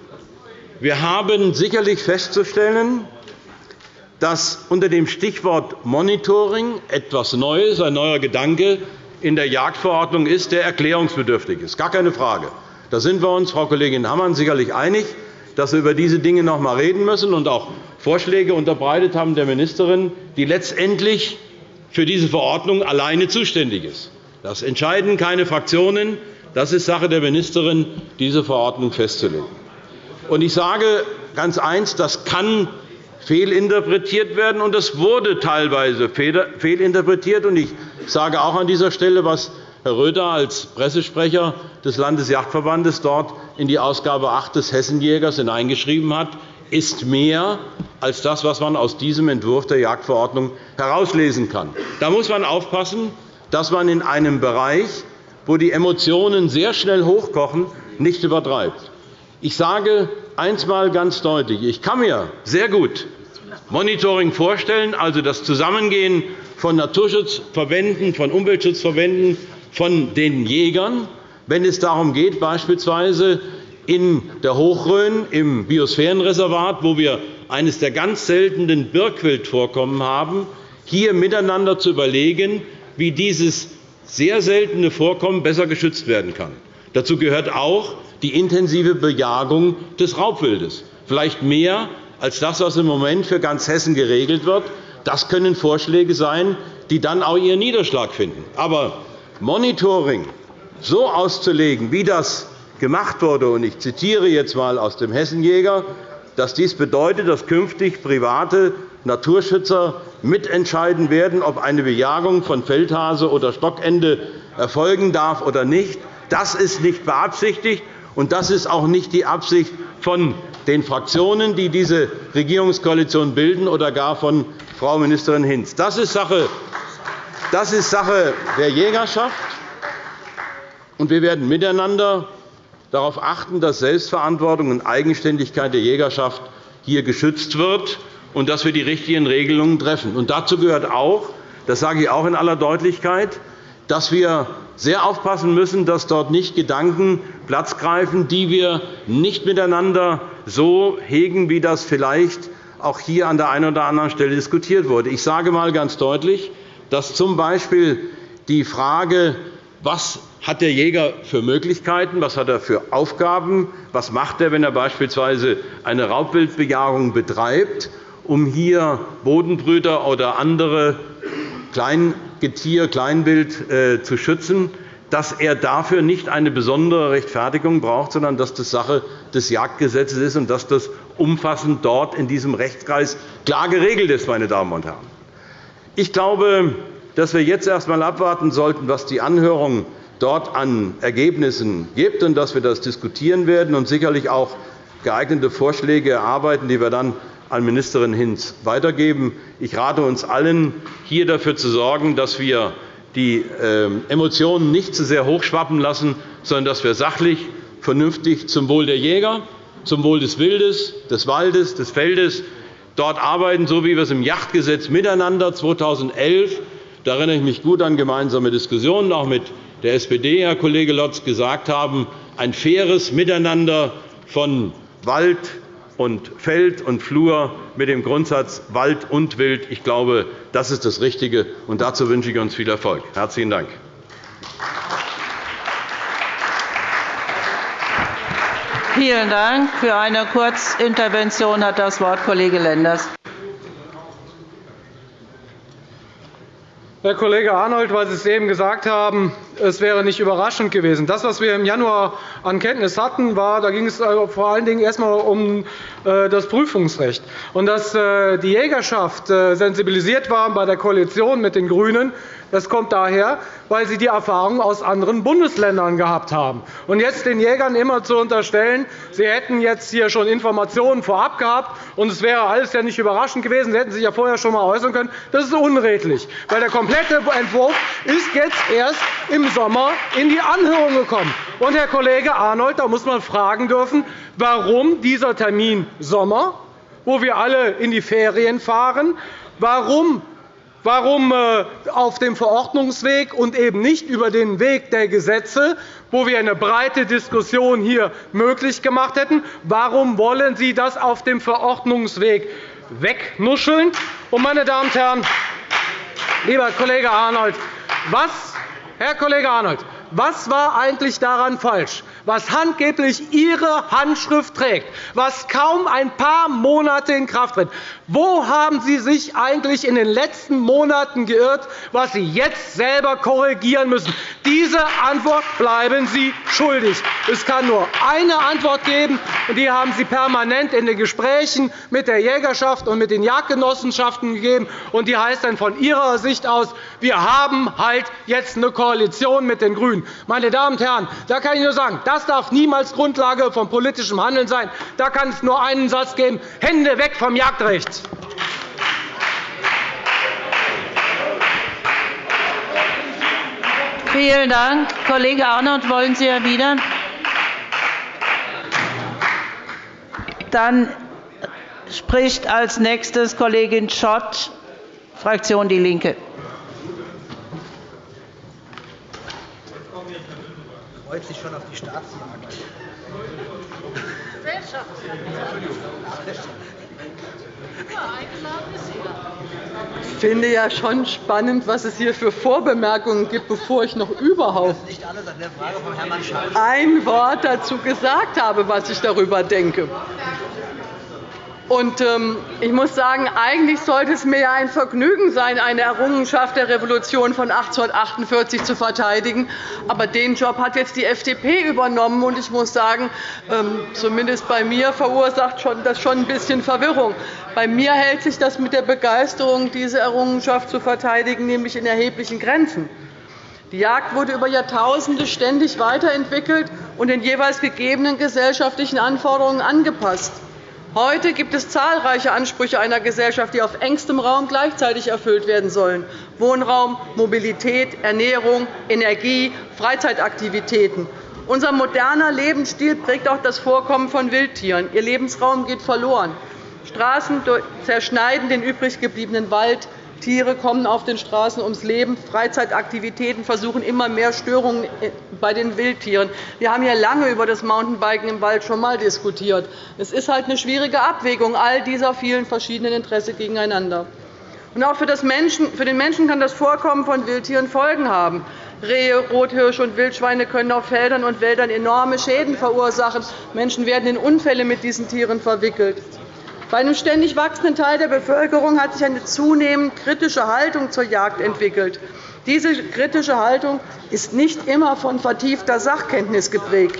Wir haben sicherlich festzustellen, dass unter dem Stichwort Monitoring etwas Neues, ein neuer Gedanke in der Jagdverordnung ist, der erklärungsbedürftig ist. Gar keine Frage. Da sind wir uns, Frau Kollegin Hammann, sicherlich einig, dass wir über diese Dinge noch einmal reden müssen und auch Vorschläge unterbreitet haben der Ministerin, die letztendlich für diese Verordnung alleine zuständig ist. Das entscheiden keine Fraktionen. Das ist Sache der Ministerin, diese Verordnung festzulegen. Ich sage ganz eins, das kann fehlinterpretiert werden, und es wurde teilweise fehlinterpretiert. Ich sage auch an dieser Stelle, was Herr Röther als Pressesprecher des Landesjagdverbandes dort in die Ausgabe 8 des Hessenjägers hineingeschrieben hat, ist mehr als das, was man aus diesem Entwurf der Jagdverordnung herauslesen kann. Da muss man aufpassen, dass man in einem Bereich, wo die Emotionen sehr schnell hochkochen, nicht übertreibt. Ich sage eines ganz deutlich. Ich kann mir sehr gut Monitoring vorstellen, also das Zusammengehen von Naturschutzverbänden, von Umweltschutzverbänden, von den Jägern, wenn es darum geht, beispielsweise in der Hochrhön im Biosphärenreservat, wo wir eines der ganz seltenen Birkwildvorkommen haben, hier miteinander zu überlegen, wie dieses sehr seltene Vorkommen besser geschützt werden kann. Dazu gehört auch die intensive Bejagung des Raubwildes, vielleicht mehr als das, was im Moment für ganz Hessen geregelt wird. Das können Vorschläge sein, die dann auch ihren Niederschlag finden. Aber Monitoring so auszulegen, wie das gemacht wurde, und ich zitiere jetzt einmal aus dem Hessenjäger, dass dies bedeutet, dass künftig private Naturschützer mitentscheiden werden, ob eine Bejagung von Feldhase oder Stockende erfolgen darf oder nicht. Das ist nicht beabsichtigt, und das ist auch nicht die Absicht von den Fraktionen, die diese Regierungskoalition bilden, oder gar von Frau Ministerin Hinz. Das ist Sache, das ist Sache der Jägerschaft. Und wir werden miteinander darauf achten, dass Selbstverantwortung und Eigenständigkeit der Jägerschaft hier geschützt wird und dass wir die richtigen Regelungen treffen. Und dazu gehört auch, das sage ich auch in aller Deutlichkeit, dass wir sehr aufpassen müssen, dass dort nicht Gedanken Platz greifen, die wir nicht miteinander so hegen, wie das vielleicht auch hier an der einen oder anderen Stelle diskutiert wurde. Ich sage einmal ganz deutlich, dass z.B. die Frage, was hat der Jäger für Möglichkeiten, was hat er für Aufgaben, was macht er, wenn er beispielsweise eine Raubwildbejagung betreibt, um hier Bodenbrüter oder andere Kleingetier, Kleinwild äh, zu schützen, dass er dafür nicht eine besondere Rechtfertigung braucht, sondern dass das Sache des Jagdgesetzes ist und dass das umfassend dort in diesem Rechtskreis klar geregelt ist. Meine Damen und Herren. Ich glaube, dass wir jetzt erst einmal abwarten sollten, was die Anhörung dort an Ergebnissen gibt, und dass wir das diskutieren werden und sicherlich auch geeignete Vorschläge erarbeiten, die wir dann an Ministerin Hinz weitergeben. Ich rate uns allen, hier dafür zu sorgen, dass wir die ähm, Emotionen nicht zu sehr hochschwappen lassen, sondern dass wir sachlich, vernünftig zum Wohl der Jäger, zum Wohl des Wildes, des Waldes, des Feldes dort arbeiten, so wie wir es im Jagdgesetz miteinander 2011 da erinnere ich mich gut an gemeinsame Diskussionen auch mit der SPD, Herr Kollege Lotz, gesagt haben, ein faires Miteinander von Wald und Feld und Flur mit dem Grundsatz Wald und Wild. Ich glaube, das ist das Richtige, und dazu wünsche ich uns viel Erfolg. – Herzlichen Dank. Vielen Dank. Für eine Kurzintervention hat das Wort Kollege Lenders. Herr Kollege Arnold, weil Sie es eben gesagt haben, es wäre nicht überraschend gewesen. Das, was wir im Januar an Kenntnis hatten, war, da ging es äh, vor allen Dingen erst einmal um äh, das Prüfungsrecht. Und dass äh, die Jägerschaft sensibilisiert war bei der Koalition mit den GRÜNEN, das kommt daher, weil sie die Erfahrung aus anderen Bundesländern gehabt haben. Und jetzt den Jägern immer zu unterstellen, sie hätten jetzt hier schon Informationen vorab gehabt und es wäre alles ja nicht überraschend gewesen, sie hätten sich ja vorher schon einmal äußern können, das ist unredlich. Weil der komplette Entwurf ist jetzt erst im Sommer in die Anhörung gekommen. Und, Herr Kollege Arnold, da muss man fragen dürfen, warum dieser Termin Sommer, wo wir alle in die Ferien fahren, warum Warum äh, auf dem Verordnungsweg und eben nicht über den Weg der Gesetze, wo wir eine breite Diskussion hier möglich gemacht hätten? Warum wollen Sie das auf dem Verordnungsweg wegnuscheln? Und, meine Damen und Herren, lieber Kollege Arnold, was, Herr Kollege Arnold, was war eigentlich daran falsch? Was angeblich Ihre Handschrift trägt, was kaum ein paar Monate in Kraft tritt. Wo haben Sie sich eigentlich in den letzten Monaten geirrt, was Sie jetzt selber korrigieren müssen? Diese Antwort bleiben Sie schuldig. Es kann nur eine Antwort geben, und die haben Sie permanent in den Gesprächen mit der Jägerschaft und mit den Jagdgenossenschaften gegeben. Und die heißt dann von Ihrer Sicht aus, wir haben halt jetzt eine Koalition mit den GRÜNEN. Meine Damen und Herren, da kann ich nur sagen, das darf niemals Grundlage von politischem Handeln sein. Da kann es nur einen Satz geben. Hände weg vom Jagdrecht. Vielen Dank. Kollege Arnold, wollen Sie erwidern? Dann spricht als nächstes Kollegin Schott, Fraktion DIE LINKE. Freut sich schon auf die Staatsjagd. Ich finde ja schon spannend, was es hier für Vorbemerkungen gibt, bevor ich noch überhaupt ein Wort dazu gesagt habe, was ich darüber denke. Ähm, ich muss sagen, eigentlich sollte es mir ein Vergnügen sein, eine Errungenschaft der Revolution von 1848 zu verteidigen. Aber den Job hat jetzt die FDP übernommen. Und ich muss sagen, ähm, zumindest bei mir verursacht das schon ein bisschen Verwirrung. Bei mir hält sich das mit der Begeisterung, diese Errungenschaft zu verteidigen, nämlich in erheblichen Grenzen. Die Jagd wurde über Jahrtausende ständig weiterentwickelt und den jeweils gegebenen gesellschaftlichen Anforderungen angepasst. Heute gibt es zahlreiche Ansprüche einer Gesellschaft, die auf engstem Raum gleichzeitig erfüllt werden sollen. Wohnraum, Mobilität, Ernährung, Energie, Freizeitaktivitäten. Unser moderner Lebensstil prägt auch das Vorkommen von Wildtieren. Ihr Lebensraum geht verloren. Straßen zerschneiden den übrig gebliebenen Wald. Tiere kommen auf den Straßen ums Leben. Freizeitaktivitäten versuchen immer mehr Störungen bei den Wildtieren. Wir haben hier lange über das Mountainbiken im Wald schon einmal diskutiert. Es ist halt eine schwierige Abwägung all dieser vielen verschiedenen Interessen gegeneinander. Und auch für den Menschen kann das Vorkommen von Wildtieren Folgen haben. Rehe, Rothirsche und Wildschweine können auf Feldern und Wäldern enorme Schäden verursachen. Menschen werden in Unfälle mit diesen Tieren verwickelt. Bei einem ständig wachsenden Teil der Bevölkerung hat sich eine zunehmend kritische Haltung zur Jagd entwickelt. Diese kritische Haltung ist nicht immer von vertiefter Sachkenntnis geprägt.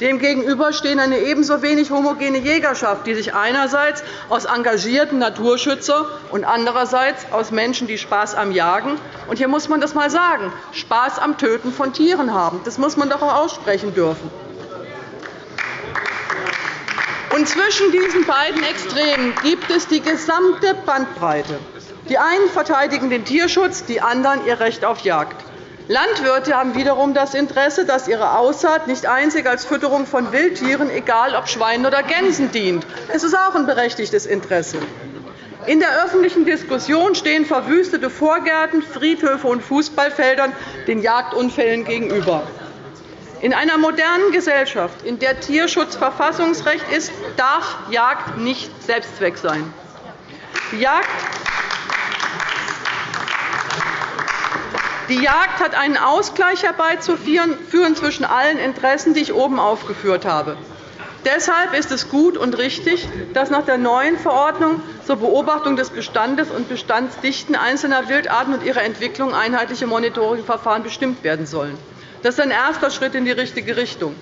Demgegenüber stehen eine ebenso wenig homogene Jägerschaft, die sich einerseits aus engagierten Naturschützern und andererseits aus Menschen, die Spaß am Jagen und hier muss man das einmal sagen, Spaß am Töten von Tieren haben. Das muss man doch auch aussprechen dürfen. Und zwischen diesen beiden Extremen gibt es die gesamte Bandbreite. Die einen verteidigen den Tierschutz, die anderen ihr Recht auf Jagd. Landwirte haben wiederum das Interesse, dass ihre Aussaat nicht einzig als Fütterung von Wildtieren, egal ob Schweinen oder Gänsen, dient. Es ist auch ein berechtigtes Interesse. In der öffentlichen Diskussion stehen verwüstete Vorgärten, Friedhöfe und Fußballfeldern den Jagdunfällen gegenüber. In einer modernen Gesellschaft, in der Tierschutz Verfassungsrecht ist, darf Jagd nicht Selbstzweck sein. Die Jagd Die Jagd hat einen Ausgleich herbeizuführen zwischen allen Interessen, die ich oben aufgeführt habe. Deshalb ist es gut und richtig, dass nach der neuen Verordnung zur Beobachtung des Bestandes und Bestandsdichten einzelner Wildarten und ihrer Entwicklung einheitliche Monitoringverfahren bestimmt werden sollen. Das ist ein erster Schritt in die richtige Richtung.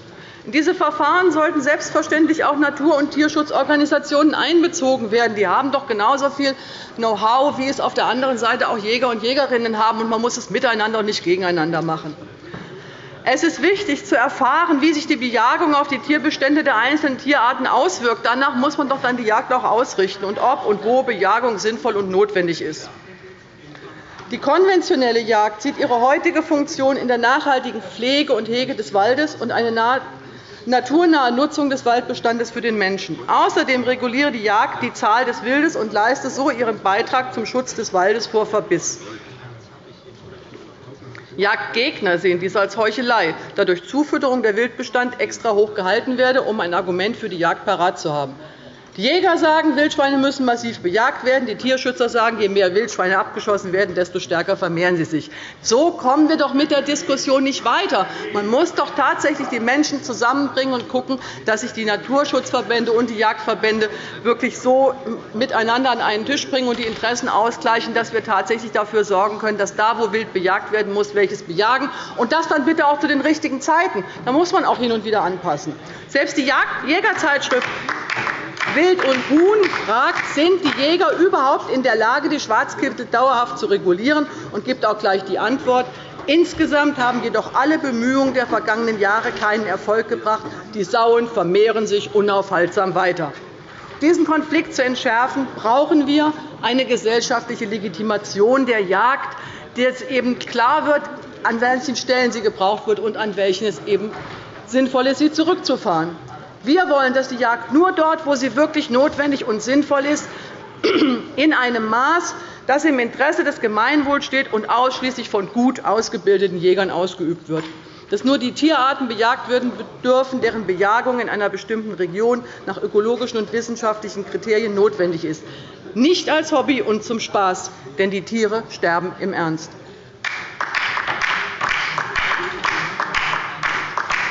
In diese Verfahren sollten selbstverständlich auch Natur- und Tierschutzorganisationen einbezogen werden. Die haben doch genauso viel Know-how, wie es auf der anderen Seite auch Jäger und Jägerinnen haben. und Man muss es miteinander und nicht gegeneinander machen. Es ist wichtig, zu erfahren, wie sich die Bejagung auf die Tierbestände der einzelnen Tierarten auswirkt. Danach muss man doch dann die Jagd auch ausrichten und ob und wo Bejagung sinnvoll und notwendig ist. Die konventionelle Jagd sieht ihre heutige Funktion in der nachhaltigen Pflege und Hege des Waldes und eine naturnahe Nutzung des Waldbestandes für den Menschen. Außerdem reguliere die Jagd die Zahl des Wildes und leiste so ihren Beitrag zum Schutz des Waldes vor Verbiss. Jagdgegner sehen dies als Heuchelei, da durch Zufütterung der Wildbestand extra hoch gehalten werde, um ein Argument für die Jagd parat zu haben. Die Jäger sagen, Wildschweine müssen massiv bejagt werden. Die Tierschützer sagen, je mehr Wildschweine abgeschossen werden, desto stärker vermehren sie sich. So kommen wir doch mit der Diskussion nicht weiter. Man muss doch tatsächlich die Menschen zusammenbringen und schauen, dass sich die Naturschutzverbände und die Jagdverbände wirklich so miteinander an einen Tisch bringen und die Interessen ausgleichen, dass wir tatsächlich dafür sorgen können, dass da, wo wild bejagt werden muss, welches bejagen. Und das dann bitte auch zu den richtigen Zeiten. Da muss man auch hin und wieder anpassen. Selbst die Jägerzeitschrift Wild und Huhn fragt, sind die Jäger überhaupt in der Lage, die Schwarzkittel dauerhaft zu regulieren, und gibt auch gleich die Antwort. Insgesamt haben jedoch alle Bemühungen der vergangenen Jahre keinen Erfolg gebracht. Die Sauen vermehren sich unaufhaltsam weiter. Diesen Konflikt zu entschärfen, brauchen wir eine gesellschaftliche Legitimation der Jagd, es eben klar wird, an welchen Stellen sie gebraucht wird und an welchen es eben sinnvoll ist, sie zurückzufahren. Wir wollen, dass die Jagd nur dort, wo sie wirklich notwendig und sinnvoll ist, in einem Maß, das im Interesse des Gemeinwohls steht und ausschließlich von gut ausgebildeten Jägern ausgeübt wird dass nur die Tierarten bejagt werden dürfen, deren Bejagung in einer bestimmten Region nach ökologischen und wissenschaftlichen Kriterien notwendig ist, nicht als Hobby und zum Spaß, denn die Tiere sterben im Ernst.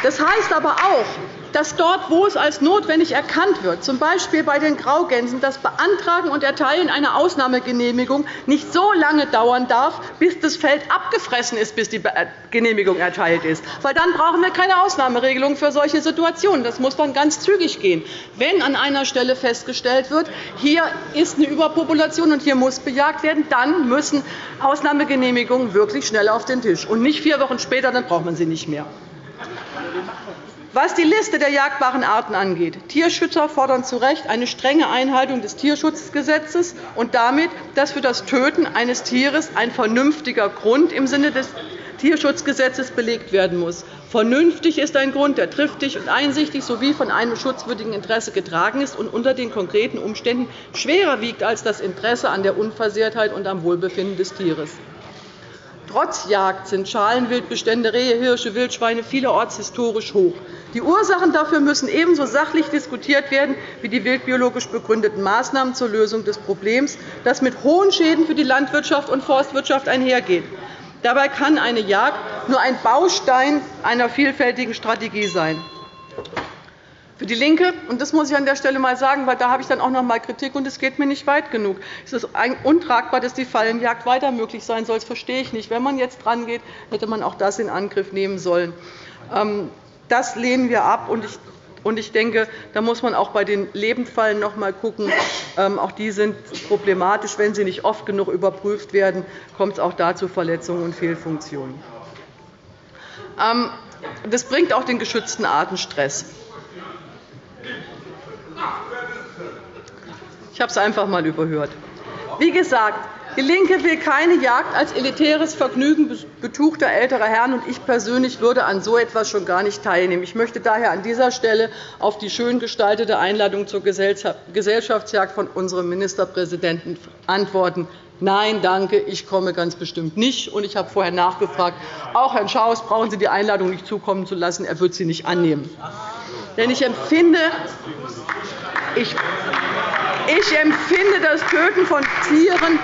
Das heißt aber auch, dass dort, wo es als notwendig erkannt wird, z. B. bei den Graugänsen, das Beantragen und Erteilen einer Ausnahmegenehmigung nicht so lange dauern darf, bis das Feld abgefressen ist, bis die äh, Genehmigung erteilt ist. Weil dann brauchen wir keine Ausnahmeregelung für solche Situationen. Das muss dann ganz zügig gehen. Wenn an einer Stelle festgestellt wird, hier ist eine Überpopulation und hier muss bejagt werden, dann müssen Ausnahmegenehmigungen wirklich schnell auf den Tisch, und nicht vier Wochen später, dann braucht man sie nicht mehr. Was die Liste der jagbaren Arten angeht, Tierschützer fordern zu Recht eine strenge Einhaltung des Tierschutzgesetzes und damit, dass für das Töten eines Tieres ein vernünftiger Grund im Sinne des Tierschutzgesetzes belegt werden muss. Vernünftig ist ein Grund, der triftig und einsichtig sowie von einem schutzwürdigen Interesse getragen ist und unter den konkreten Umständen schwerer wiegt als das Interesse an der Unversehrtheit und am Wohlbefinden des Tieres. Trotz Jagd sind Schalenwildbestände, Rehe, Hirsche, Wildschweine vielerorts historisch hoch. Die Ursachen dafür müssen ebenso sachlich diskutiert werden wie die wildbiologisch begründeten Maßnahmen zur Lösung des Problems, das mit hohen Schäden für die Landwirtschaft und Forstwirtschaft einhergeht. Dabei kann eine Jagd nur ein Baustein einer vielfältigen Strategie sein. Für DIE LINKE, und das muss ich an der Stelle einmal sagen, weil da habe ich dann auch noch einmal Kritik, und es geht mir nicht weit genug, es ist untragbar, dass die Fallenjagd weiter möglich sein soll. Das verstehe ich nicht. Wenn man jetzt drangeht, hätte man auch das in Angriff nehmen sollen. Ähm, das lehnen wir ab. Und ich denke, da muss man auch bei den Lebendfallen noch einmal schauen. Ähm, auch die sind problematisch. Wenn sie nicht oft genug überprüft werden, kommt es auch da zu Verletzungen und Fehlfunktionen. Ähm, das bringt auch den geschützten Arten Stress. Ich habe es einfach einmal überhört. Wie gesagt, DIE LINKE will keine Jagd als elitäres Vergnügen betuchter älterer Herren, und ich persönlich würde an so etwas schon gar nicht teilnehmen. Ich möchte daher an dieser Stelle auf die schön gestaltete Einladung zur Gesellschaftsjagd von unserem Ministerpräsidenten antworten. Nein, danke, ich komme ganz bestimmt nicht. Und ich habe vorher nachgefragt. Auch Herrn Schaus brauchen Sie die Einladung nicht zukommen zu lassen. Er wird sie nicht annehmen. Denn ich empfinde, ich, ich empfinde das Töten von Tieren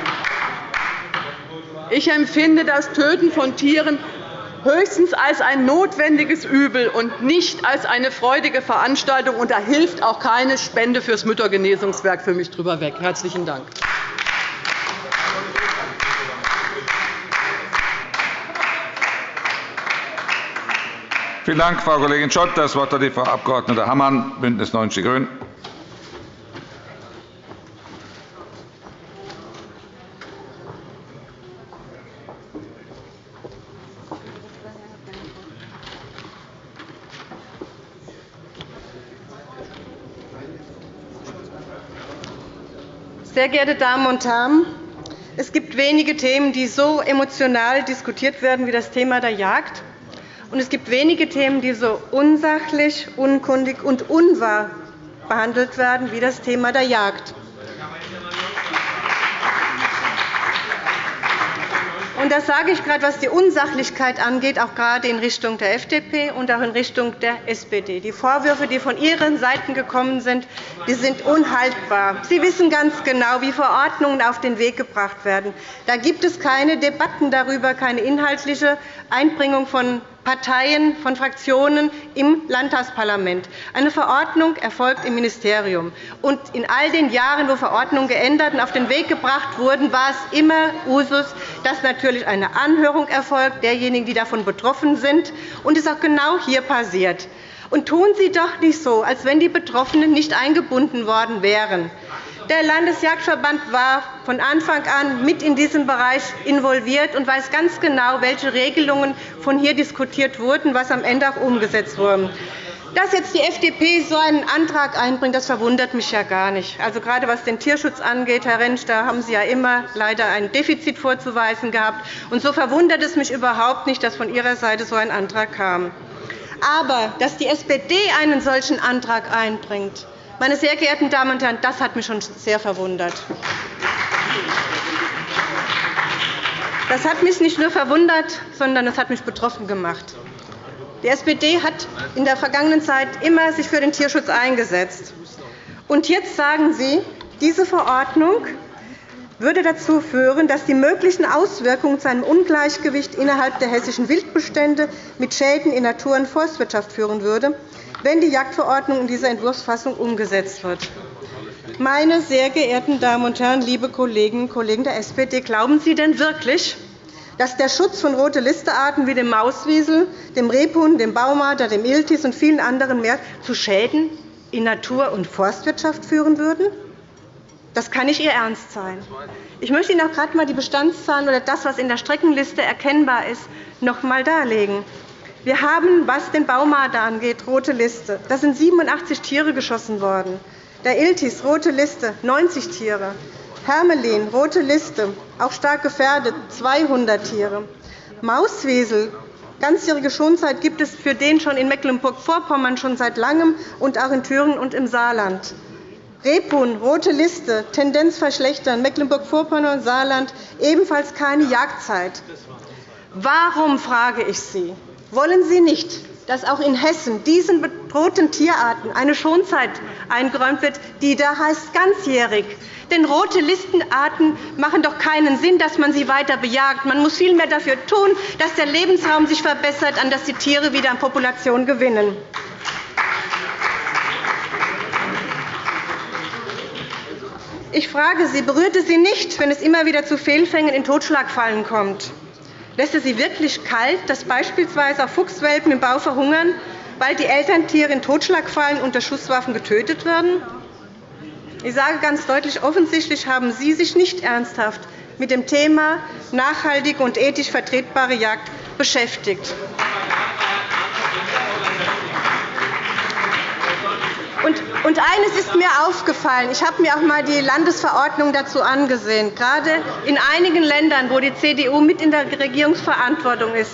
ich empfinde das Töten von Tieren höchstens als ein notwendiges Übel und nicht als eine freudige Veranstaltung. Und da hilft auch keine Spende für das Müttergenesungswerk für mich drüber weg. – Herzlichen Dank. Vielen Dank, Frau Kollegin Schott. Das Wort hat die Frau Abg. Hammann, BÜNDNIS 90 die GRÜNEN. Sehr geehrte Damen und Herren! Es gibt wenige Themen, die so emotional diskutiert werden wie das Thema der Jagd. Und es gibt wenige Themen, die so unsachlich, unkundig und unwahr behandelt werden wie das Thema der Jagd. Und das sage ich gerade, was die Unsachlichkeit angeht, auch gerade in Richtung der FDP und auch in Richtung der SPD. Die Vorwürfe, die von Ihren Seiten gekommen sind, die sind unhaltbar. Sie wissen ganz genau, wie Verordnungen auf den Weg gebracht werden. Da gibt es keine Debatten darüber, keine inhaltliche Einbringung von Parteien, von Fraktionen im Landtagsparlament. Eine Verordnung erfolgt im Ministerium. Und in all den Jahren, wo Verordnungen geändert und auf den Weg gebracht wurden, war es immer Usus, dass natürlich eine Anhörung erfolgt derjenigen, die davon betroffen sind. Und das ist auch genau hier passiert. Und tun Sie doch nicht so, als wenn die Betroffenen nicht eingebunden worden wären. Der Landesjagdverband war von Anfang an mit in diesem Bereich involviert und weiß ganz genau, welche Regelungen von hier diskutiert wurden, was am Ende auch umgesetzt wurde. Dass jetzt die FDP so einen Antrag einbringt, das verwundert mich ja gar nicht. Also gerade was den Tierschutz angeht, Herr Rentsch, da haben Sie ja immer leider ein Defizit vorzuweisen gehabt. Und so verwundert es mich überhaupt nicht, dass von Ihrer Seite so ein Antrag kam. Aber dass die SPD einen solchen Antrag einbringt, meine sehr geehrten Damen und Herren, das hat mich schon sehr verwundert. Das hat mich nicht nur verwundert, sondern es hat mich betroffen gemacht. Die SPD hat sich in der vergangenen Zeit immer für den Tierschutz eingesetzt. Und jetzt sagen Sie, diese Verordnung würde dazu führen, dass die möglichen Auswirkungen zu einem Ungleichgewicht innerhalb der hessischen Wildbestände mit Schäden in Natur- und Forstwirtschaft führen würde wenn die Jagdverordnung in dieser Entwurfsfassung umgesetzt wird. Meine sehr geehrten Damen und Herren, liebe Kolleginnen und Kollegen der SPD, glauben Sie denn wirklich, dass der Schutz von Rote-Liste-Arten wie dem Mauswiesel, dem Rebhuhn, dem Baumarder, dem Iltis und vielen anderen mehr zu Schäden in Natur- und Forstwirtschaft führen würden? Das kann nicht Ihr Ernst sein. Ich möchte Ihnen auch gerade einmal die Bestandszahlen oder das, was in der Streckenliste erkennbar ist, noch einmal darlegen. Wir haben, was den Baumarder angeht, rote Liste. Da sind 87 Tiere geschossen worden. Der Iltis, rote Liste, 90 Tiere. Hermelin, rote Liste, auch stark gefährdet, 200 Tiere. Mauswesel, ganzjährige Schonzeit gibt es für den schon in Mecklenburg-Vorpommern schon seit Langem und auch in Thüringen und im Saarland. Rebhuhn, rote Liste, Tendenz verschlechtern, Mecklenburg-Vorpommern und Saarland ebenfalls keine Jagdzeit. Warum, frage ich Sie, wollen Sie nicht, dass auch in Hessen diesen bedrohten Tierarten eine Schonzeit eingeräumt wird, die da heißt ganzjährig? Denn rote Listenarten machen doch keinen Sinn, dass man sie weiter bejagt. Man muss vielmehr dafür tun, dass der Lebensraum sich verbessert, an dass die Tiere wieder an Population gewinnen. Ich frage Sie, berührt es Sie nicht, wenn es immer wieder zu Fehlfängen in Totschlagfallen kommt? Lässt es Sie wirklich kalt, dass beispielsweise auch Fuchswelpen im Bau verhungern, weil die Elterntiere in Totschlagfallen unter Schusswaffen getötet werden? Ich sage ganz deutlich, offensichtlich haben Sie sich nicht ernsthaft mit dem Thema nachhaltige und ethisch vertretbare Jagd beschäftigt. Und eines ist mir aufgefallen. Ich habe mir auch einmal die Landesverordnung dazu angesehen. Gerade in einigen Ländern, wo die CDU mit in der Regierungsverantwortung ist,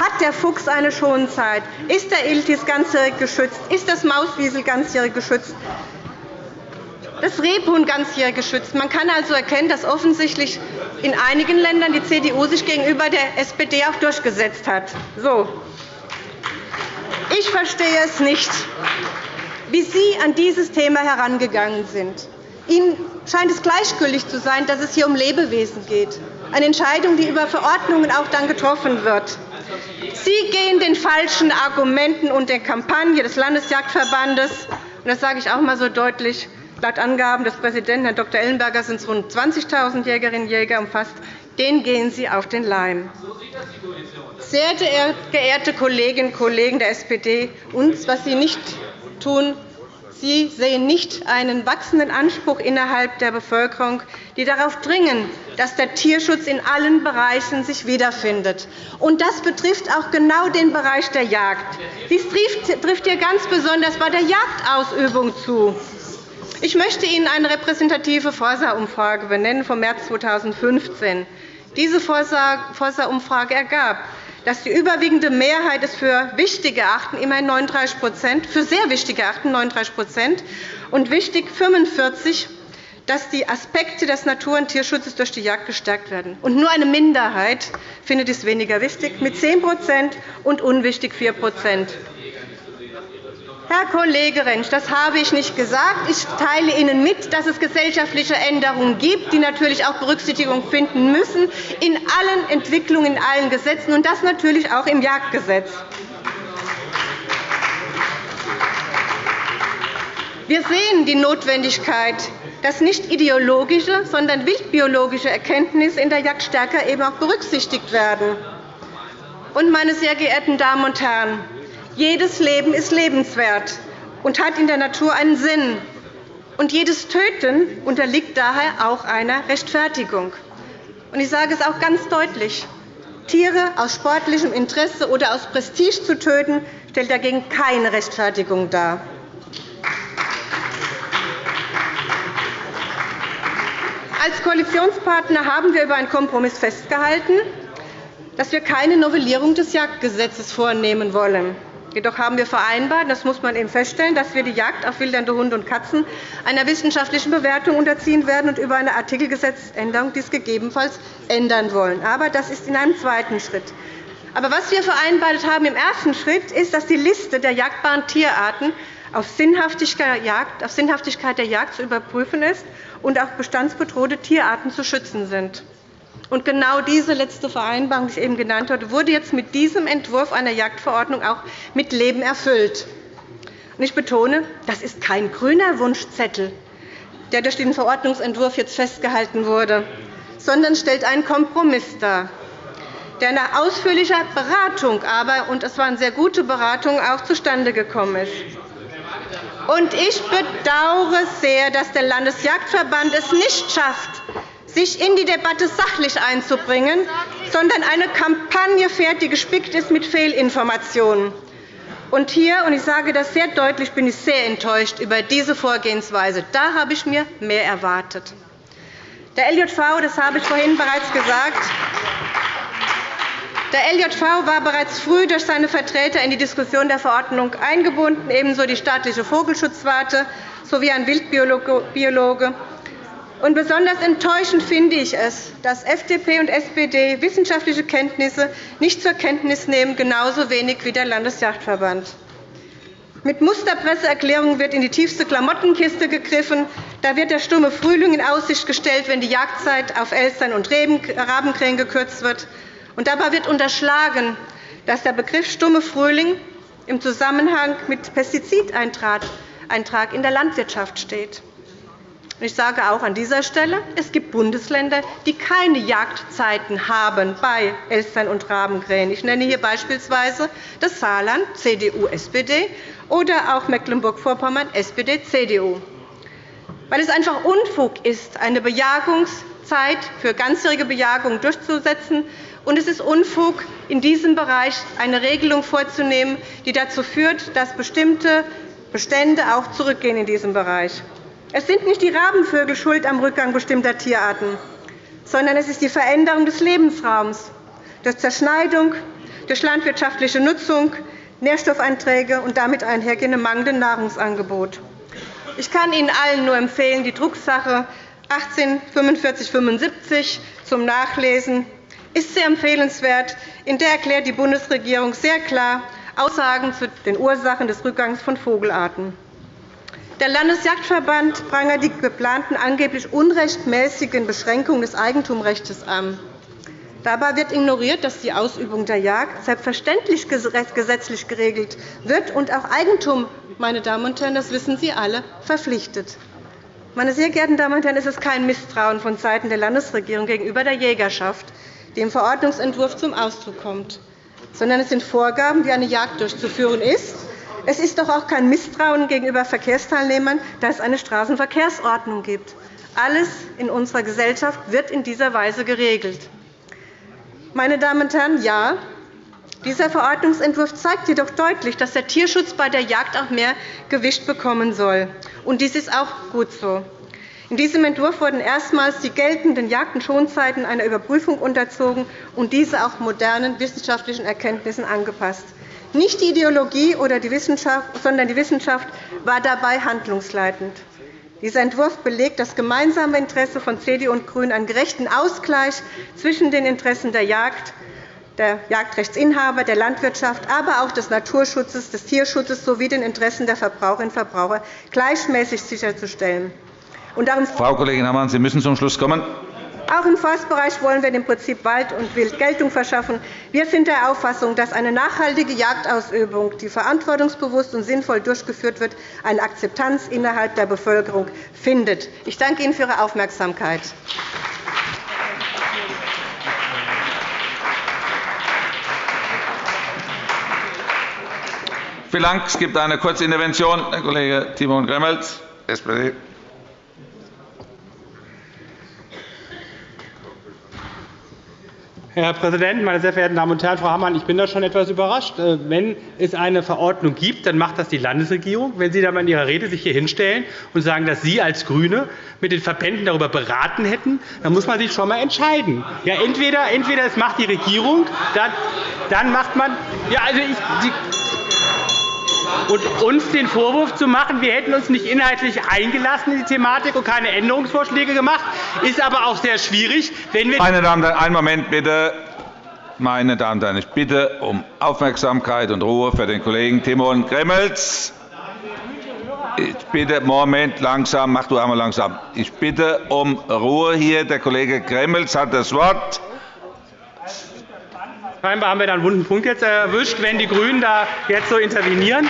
hat der Fuchs eine Schonzeit, ist der Iltis ganzjährig geschützt, ist das Mauswiesel ganzjährig geschützt, das Rebhuhn ganzjährig geschützt. Man kann also erkennen, dass offensichtlich in einigen Ländern die CDU sich gegenüber der SPD auch durchgesetzt hat. So. Ich verstehe es nicht wie Sie an dieses Thema herangegangen sind. Ihnen scheint es gleichgültig zu sein, dass es hier um Lebewesen geht, eine Entscheidung, die über Verordnungen auch dann getroffen wird. Sie gehen den falschen Argumenten und der Kampagne des Landesjagdverbandes, und das sage ich auch einmal so deutlich, laut Angaben des Präsidenten Herrn Dr. Ellenberger sind es rund 20.000 Jägerinnen und Jäger umfasst, den gehen Sie auf den Leim. Sehr geehrte Kolleginnen und Kollegen der SPD, uns, was Sie nicht tun. Sie sehen nicht einen wachsenden Anspruch innerhalb der Bevölkerung, die darauf dringen, dass der Tierschutz in allen Bereichen sich wiederfindet. Und das betrifft auch genau den Bereich der Jagd. Dies trifft hier ganz besonders bei der Jagdausübung zu. Ich möchte Ihnen eine repräsentative Forsa-Umfrage benennen vom März 2015. Diese Forsa-Umfrage ergab, dass die überwiegende Mehrheit es für wichtig erachten, immerhin 39 für sehr wichtig erachten, 39% und wichtig 45 dass die Aspekte des Natur- und Tierschutzes durch die Jagd gestärkt werden. Und nur eine Minderheit findet dies weniger wichtig, mit 10% und unwichtig 4 Herr Kollege Rentsch, das habe ich nicht gesagt. Ich teile Ihnen mit, dass es gesellschaftliche Änderungen gibt, die natürlich auch Berücksichtigung finden müssen in allen Entwicklungen, in allen Gesetzen, und das natürlich auch im Jagdgesetz. Wir sehen die Notwendigkeit, dass nicht ideologische, sondern wildbiologische Erkenntnisse in der Jagd stärker eben auch berücksichtigt werden. Meine sehr geehrten Damen und Herren, jedes Leben ist lebenswert und hat in der Natur einen Sinn. Und jedes Töten unterliegt daher auch einer Rechtfertigung. Und ich sage es auch ganz deutlich. Tiere aus sportlichem Interesse oder aus Prestige zu töten, stellt dagegen keine Rechtfertigung dar. Als Koalitionspartner haben wir über einen Kompromiss festgehalten, dass wir keine Novellierung des Jagdgesetzes vornehmen wollen. Jedoch haben wir vereinbart, das muss man eben feststellen, dass wir die Jagd auf wildernde Hunde und Katzen einer wissenschaftlichen Bewertung unterziehen werden und über eine Artikelgesetzänderung dies gegebenenfalls ändern wollen. Aber das ist in einem zweiten Schritt. Aber was wir vereinbart haben im ersten Schritt ist, dass die Liste der jagdbaren Tierarten auf Sinnhaftigkeit der Jagd zu überprüfen ist und auch bestandsbedrohte Tierarten zu schützen sind. Und genau diese letzte Vereinbarung, die ich eben genannt habe, wurde jetzt mit diesem Entwurf einer Jagdverordnung auch mit Leben erfüllt. Ich betone, das ist kein grüner Wunschzettel, der durch den Verordnungsentwurf jetzt festgehalten wurde, sondern stellt einen Kompromiss dar, der nach ausführlicher Beratung aber, und es war eine sehr gute Beratung, auch zustande gekommen ist. Und ich bedauere sehr, dass der Landesjagdverband es nicht schafft, sich in die Debatte sachlich einzubringen, sondern eine Kampagne fährt, die gespickt ist mit Fehlinformationen. Und hier, und ich sage das sehr deutlich, bin ich sehr enttäuscht über diese Vorgehensweise. Da habe ich mir mehr erwartet. Der LJV, das habe ich vorhin bereits gesagt, der LJV war bereits früh durch seine Vertreter in die Diskussion der Verordnung eingebunden, ebenso die staatliche Vogelschutzwarte sowie ein Wildbiologe. Und besonders enttäuschend finde ich es, dass FDP und SPD wissenschaftliche Kenntnisse nicht zur Kenntnis nehmen, genauso wenig wie der Landesjagdverband. Mit Musterpresseerklärungen wird in die tiefste Klamottenkiste gegriffen. Da wird der stumme Frühling in Aussicht gestellt, wenn die Jagdzeit auf Elstern und Rabenkrähen gekürzt wird. Und dabei wird unterschlagen, dass der Begriff stumme Frühling im Zusammenhang mit Pestizideintrag in der Landwirtschaft steht. Ich sage auch an dieser Stelle, es gibt Bundesländer, die keine Jagdzeiten haben bei Elstern und Rabenkrähen. Ich nenne hier beispielsweise das Saarland, CDU-SPD, oder auch Mecklenburg-Vorpommern, SPD-CDU. Weil es einfach Unfug ist, eine Bejagungszeit für ganzjährige Bejagung durchzusetzen. Und es ist Unfug, in diesem Bereich eine Regelung vorzunehmen, die dazu führt, dass bestimmte Bestände auch zurückgehen in diesem Bereich. Es sind nicht die Rabenvögel schuld am Rückgang bestimmter Tierarten, sondern es ist die Veränderung des Lebensraums durch Zerschneidung, durch landwirtschaftliche Nutzung, Nährstoffeinträge und damit einhergehende mangelnde Nahrungsangebot. Ich kann Ihnen allen nur empfehlen, die Drucksache 18 4575 zum Nachlesen ist sehr empfehlenswert. In der erklärt die Bundesregierung sehr klar Aussagen zu den Ursachen des Rückgangs von Vogelarten. Der Landesjagdverband prangert die geplanten angeblich unrechtmäßigen Beschränkungen des Eigentumsrechts an. Dabei wird ignoriert, dass die Ausübung der Jagd selbstverständlich gesetzlich geregelt wird und auch Eigentum, meine Damen und Herren, das wissen Sie alle, verpflichtet. Meine sehr geehrten Damen und Herren, es ist kein Misstrauen vonseiten der Landesregierung gegenüber der Jägerschaft, die im Verordnungsentwurf zum Ausdruck kommt, sondern es sind Vorgaben, wie eine Jagd durchzuführen ist es ist doch auch kein Misstrauen gegenüber Verkehrsteilnehmern, da es eine Straßenverkehrsordnung gibt. Alles in unserer Gesellschaft wird in dieser Weise geregelt. Meine Damen und Herren, ja, dieser Verordnungsentwurf zeigt jedoch deutlich, dass der Tierschutz bei der Jagd auch mehr Gewicht bekommen soll. Und dies ist auch gut so. In diesem Entwurf wurden erstmals die geltenden Jagd- und Schonzeiten einer Überprüfung unterzogen und diese auch modernen wissenschaftlichen Erkenntnissen angepasst. Nicht die Ideologie oder die Wissenschaft, sondern die Wissenschaft war dabei handlungsleitend. Dieser Entwurf belegt das gemeinsame Interesse von CDU und GRÜNEN, einen gerechten Ausgleich zwischen den Interessen der Jagd, der Jagdrechtsinhaber, der Landwirtschaft, aber auch des Naturschutzes, des Tierschutzes sowie den Interessen der Verbraucherinnen und Verbraucher gleichmäßig sicherzustellen. Frau Kollegin Hammann, Sie müssen zum Schluss kommen. Auch im Forstbereich wollen wir dem Prinzip Wald und Wild Geltung verschaffen. Wir sind der Auffassung, dass eine nachhaltige Jagdausübung, die verantwortungsbewusst und sinnvoll durchgeführt wird, eine Akzeptanz innerhalb der Bevölkerung findet. Ich danke Ihnen für Ihre Aufmerksamkeit. Vielen Dank. Es gibt eine kurze Intervention. Herr Kollege Timon Gremmels, SPD. Herr Präsident, meine sehr verehrten Damen und Herren! Frau Hammann, ich bin da schon etwas überrascht. Äh, wenn es eine Verordnung gibt, dann macht das die Landesregierung. Wenn Sie dann in Ihrer Rede sich hier hinstellen und sagen, dass Sie als GRÜNE mit den Verbänden darüber beraten hätten, dann muss man sich schon einmal entscheiden. Ja, entweder, entweder es macht die Regierung, dann, dann macht man. Ja, also ich, und uns den Vorwurf zu machen, wir hätten uns nicht inhaltlich eingelassen in die Thematik und keine Änderungsvorschläge gemacht, ist aber auch sehr schwierig. Wenn wir Meine Damen und Herren, einen Moment bitte. Meine Damen und Herren, ich bitte um Aufmerksamkeit und Ruhe für den Kollegen Timon Gremmels. Ich bitte, Moment, langsam, mach du einmal langsam. Ich bitte um Ruhe hier. Der Kollege Gremmels hat das Wort. Scheinbar haben wir da einen wunden Punkt jetzt erwischt, wenn die GRÜNEN da jetzt so intervenieren.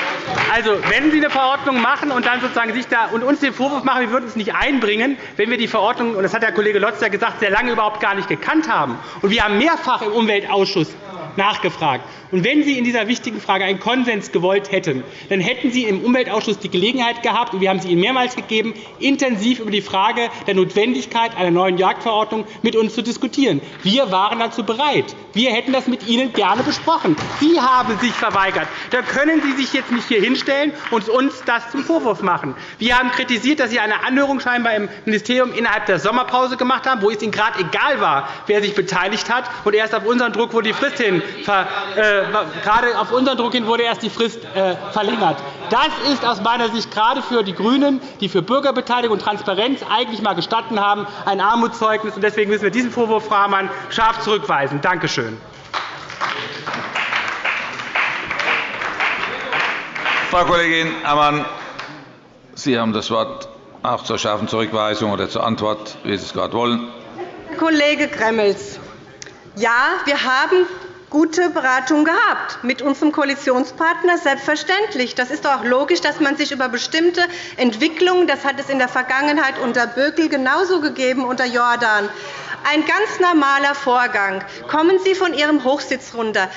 Also, wenn Sie eine Verordnung machen und dann sozusagen sich da und uns den Vorwurf machen, wir würden es nicht einbringen, wenn wir die Verordnung, und das hat der Kollege Lotz ja gesagt, sehr lange überhaupt gar nicht gekannt haben. Und wir haben mehrfach im Umweltausschuss nachgefragt. Und wenn Sie in dieser wichtigen Frage einen Konsens gewollt hätten, dann hätten Sie im Umweltausschuss die Gelegenheit gehabt, und wir haben sie Ihnen mehrmals gegeben, intensiv über die Frage der Notwendigkeit einer neuen Jagdverordnung mit uns zu diskutieren. Wir waren dazu bereit. Wir hätten das mit Ihnen gerne besprochen. Sie haben sich verweigert. Da können Sie sich jetzt nicht hier hinstellen und uns das zum Vorwurf machen. Wir haben kritisiert, dass Sie eine Anhörung scheinbar im Ministerium innerhalb der Sommerpause gemacht haben, wo es Ihnen gerade egal war, wer sich beteiligt hat. Und erst auf unseren Druck wurde die Frist hin ver, äh, gerade auf unseren Druck hin wurde erst die Frist äh, verlängert. Das ist aus meiner Sicht gerade für die GRÜNEN, die für Bürgerbeteiligung und Transparenz eigentlich einmal gestanden haben, ein Armutszeugnis. Deswegen müssen wir diesen Vorwurf, Frau Hammann, scharf zurückweisen. Danke schön. Frau Kollegin Ammann, Sie haben das Wort auch zur scharfen Zurückweisung oder zur Antwort, wie Sie es gerade wollen. Kollege Gremmels, ja, wir haben gute Beratung gehabt mit unserem Koalitionspartner, selbstverständlich. Das ist doch auch logisch, dass man sich über bestimmte Entwicklungen, das hat es in der Vergangenheit unter Böckel genauso gegeben unter Jordan, ein ganz normaler Vorgang. Kommen Sie von Ihrem Hochsitz runter.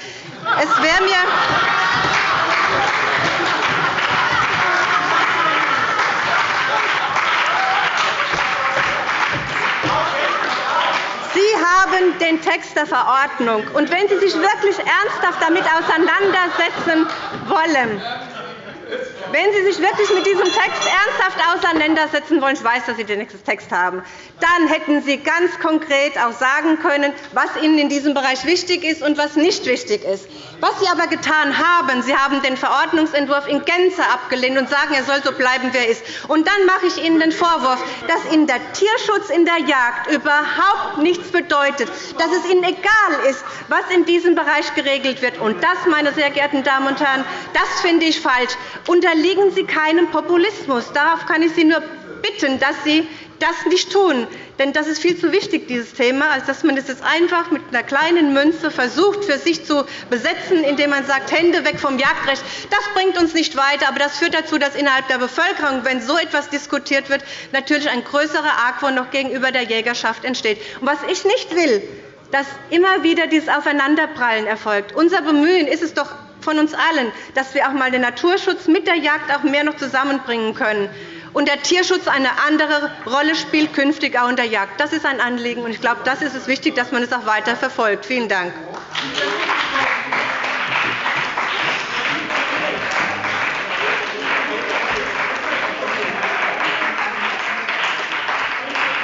Es wäre mir Sie haben den Text der Verordnung. Und wenn Sie sich wirklich ernsthaft damit auseinandersetzen wollen, wenn Sie sich wirklich mit diesem Text ernsthaft auseinandersetzen wollen, ich weiß, dass Sie den Text haben, dann hätten Sie ganz konkret auch sagen können, was Ihnen in diesem Bereich wichtig ist und was nicht wichtig ist. Was Sie aber getan haben, Sie haben den Verordnungsentwurf in Gänze abgelehnt und sagen, er soll so bleiben, wie er ist. Und dann mache ich Ihnen den Vorwurf, dass Ihnen der Tierschutz in der Jagd überhaupt nichts bedeutet, dass es Ihnen egal ist, was in diesem Bereich geregelt wird. Und das, meine sehr geehrten Damen und Herren, das finde ich falsch. Unterliegen Sie keinem Populismus. Darauf kann ich Sie nur bitten, dass Sie das nicht tun. Denn das ist viel zu wichtig, dieses Thema, als dass man es jetzt einfach mit einer kleinen Münze versucht, für sich zu besetzen, indem man sagt, Hände weg vom Jagdrecht. Das bringt uns nicht weiter, aber das führt dazu, dass innerhalb der Bevölkerung, wenn so etwas diskutiert wird, natürlich ein größerer Argwohn noch gegenüber der Jägerschaft entsteht. Und was ich nicht will, dass immer wieder dieses Aufeinanderprallen erfolgt. Unser Bemühen ist es doch von uns allen, dass wir auch einmal den Naturschutz mit der Jagd auch mehr noch zusammenbringen können und der Tierschutz eine andere Rolle spielt künftig auch in der Jagd. Das ist ein Anliegen, und ich glaube, das ist es wichtig, dass man es auch weiter verfolgt. Vielen Dank.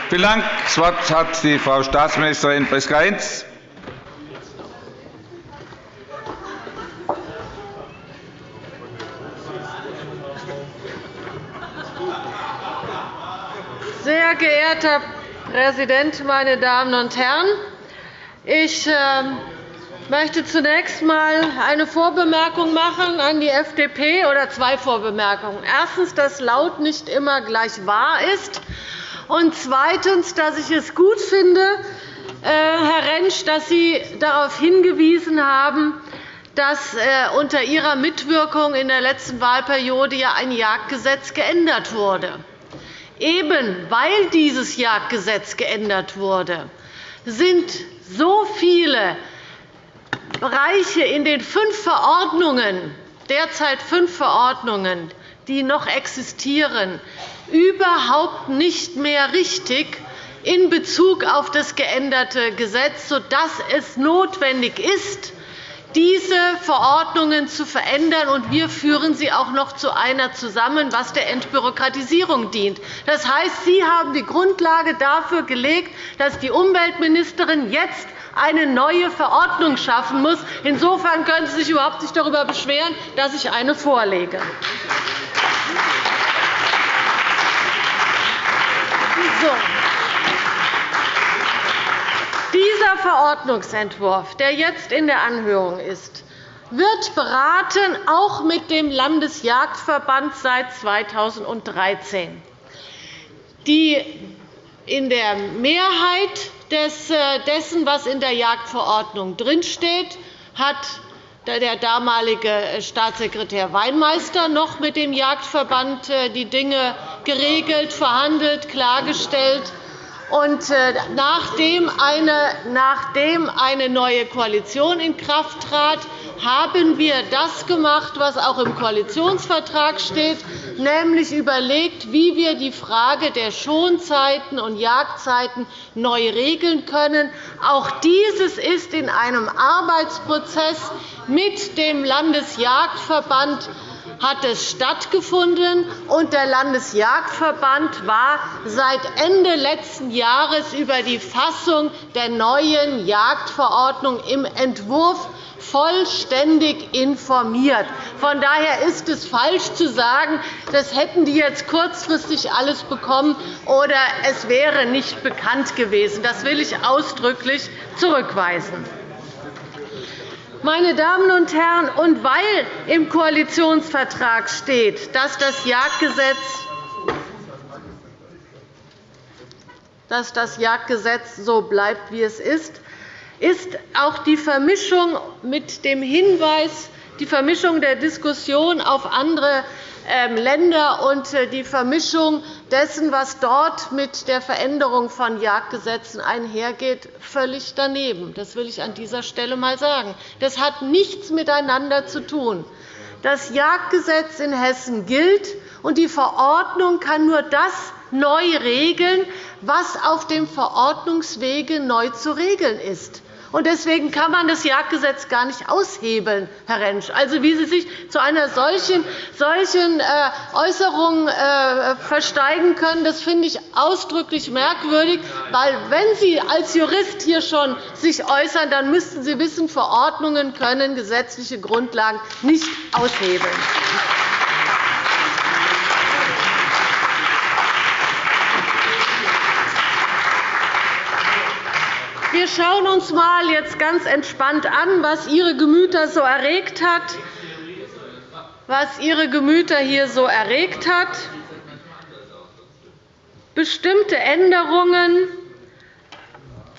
Vielen Dank. Das Wort hat die Frau Staatsministerin Priska-Hinz. Sehr geehrter Präsident, meine Damen und Herren! Ich ähm, möchte zunächst einmal eine Vorbemerkung machen an die FDP oder zwei Vorbemerkungen. Erstens, dass laut nicht immer gleich wahr ist. Und zweitens, dass ich es gut finde, äh, Herr Rentsch, dass Sie darauf hingewiesen haben, dass äh, unter Ihrer Mitwirkung in der letzten Wahlperiode ein Jagdgesetz geändert wurde. Eben weil dieses Jagdgesetz geändert wurde, sind so viele Bereiche in den fünf Verordnungen, derzeit fünf Verordnungen, die noch existieren, überhaupt nicht mehr richtig in Bezug auf das geänderte Gesetz, sodass es notwendig ist, diese Verordnungen zu verändern, und wir führen sie auch noch zu einer zusammen, was der Entbürokratisierung dient. Das heißt, Sie haben die Grundlage dafür gelegt, dass die Umweltministerin jetzt eine neue Verordnung schaffen muss. Insofern können Sie sich überhaupt nicht darüber beschweren, dass ich eine vorlege. So. Dieser Verordnungsentwurf, der jetzt in der Anhörung ist, wird beraten, auch mit dem Landesjagdverband seit 2013. Die in der Mehrheit äh, dessen, was in der Jagdverordnung drinsteht, hat der damalige äh, Staatssekretär Weinmeister noch mit dem Jagdverband äh, die Dinge geregelt, verhandelt, klargestellt. Und nachdem eine neue Koalition in Kraft trat, haben wir das gemacht, was auch im Koalitionsvertrag steht, nämlich überlegt, wie wir die Frage der Schonzeiten und Jagdzeiten neu regeln können. Auch dieses ist in einem Arbeitsprozess mit dem Landesjagdverband hat es stattgefunden, und der Landesjagdverband war seit Ende letzten Jahres über die Fassung der neuen Jagdverordnung im Entwurf vollständig informiert. Von daher ist es falsch zu sagen, das hätten die jetzt kurzfristig alles bekommen oder es wäre nicht bekannt gewesen. Das will ich ausdrücklich zurückweisen. Meine Damen und Herren, und weil im Koalitionsvertrag steht, dass das Jagdgesetz dass das Jagdgesetz so bleibt, wie es ist, ist auch die Vermischung mit dem Hinweis, die Vermischung der Diskussion auf andere Länder und äh, die Vermischung dessen, was dort mit der Veränderung von Jagdgesetzen einhergeht, völlig daneben. Das will ich an dieser Stelle einmal sagen. Das hat nichts miteinander zu tun. Das Jagdgesetz in Hessen gilt, und die Verordnung kann nur das neu regeln, was auf dem Verordnungswege neu zu regeln ist. Deswegen kann man das Jagdgesetz gar nicht aushebeln, Herr Rentsch. Also, wie Sie sich zu einer solchen, solchen äh, Äußerung äh, versteigen können, das finde ich ausdrücklich merkwürdig. Weil, wenn Sie als Jurist hier schon sich äußern, dann müssten Sie wissen, Verordnungen können gesetzliche Grundlagen nicht aushebeln. Wir schauen uns einmal jetzt ganz entspannt an, was Ihre Gemüter so erregt hat. Was Ihre Gemüter hier so erregt hat. Bestimmte Änderungen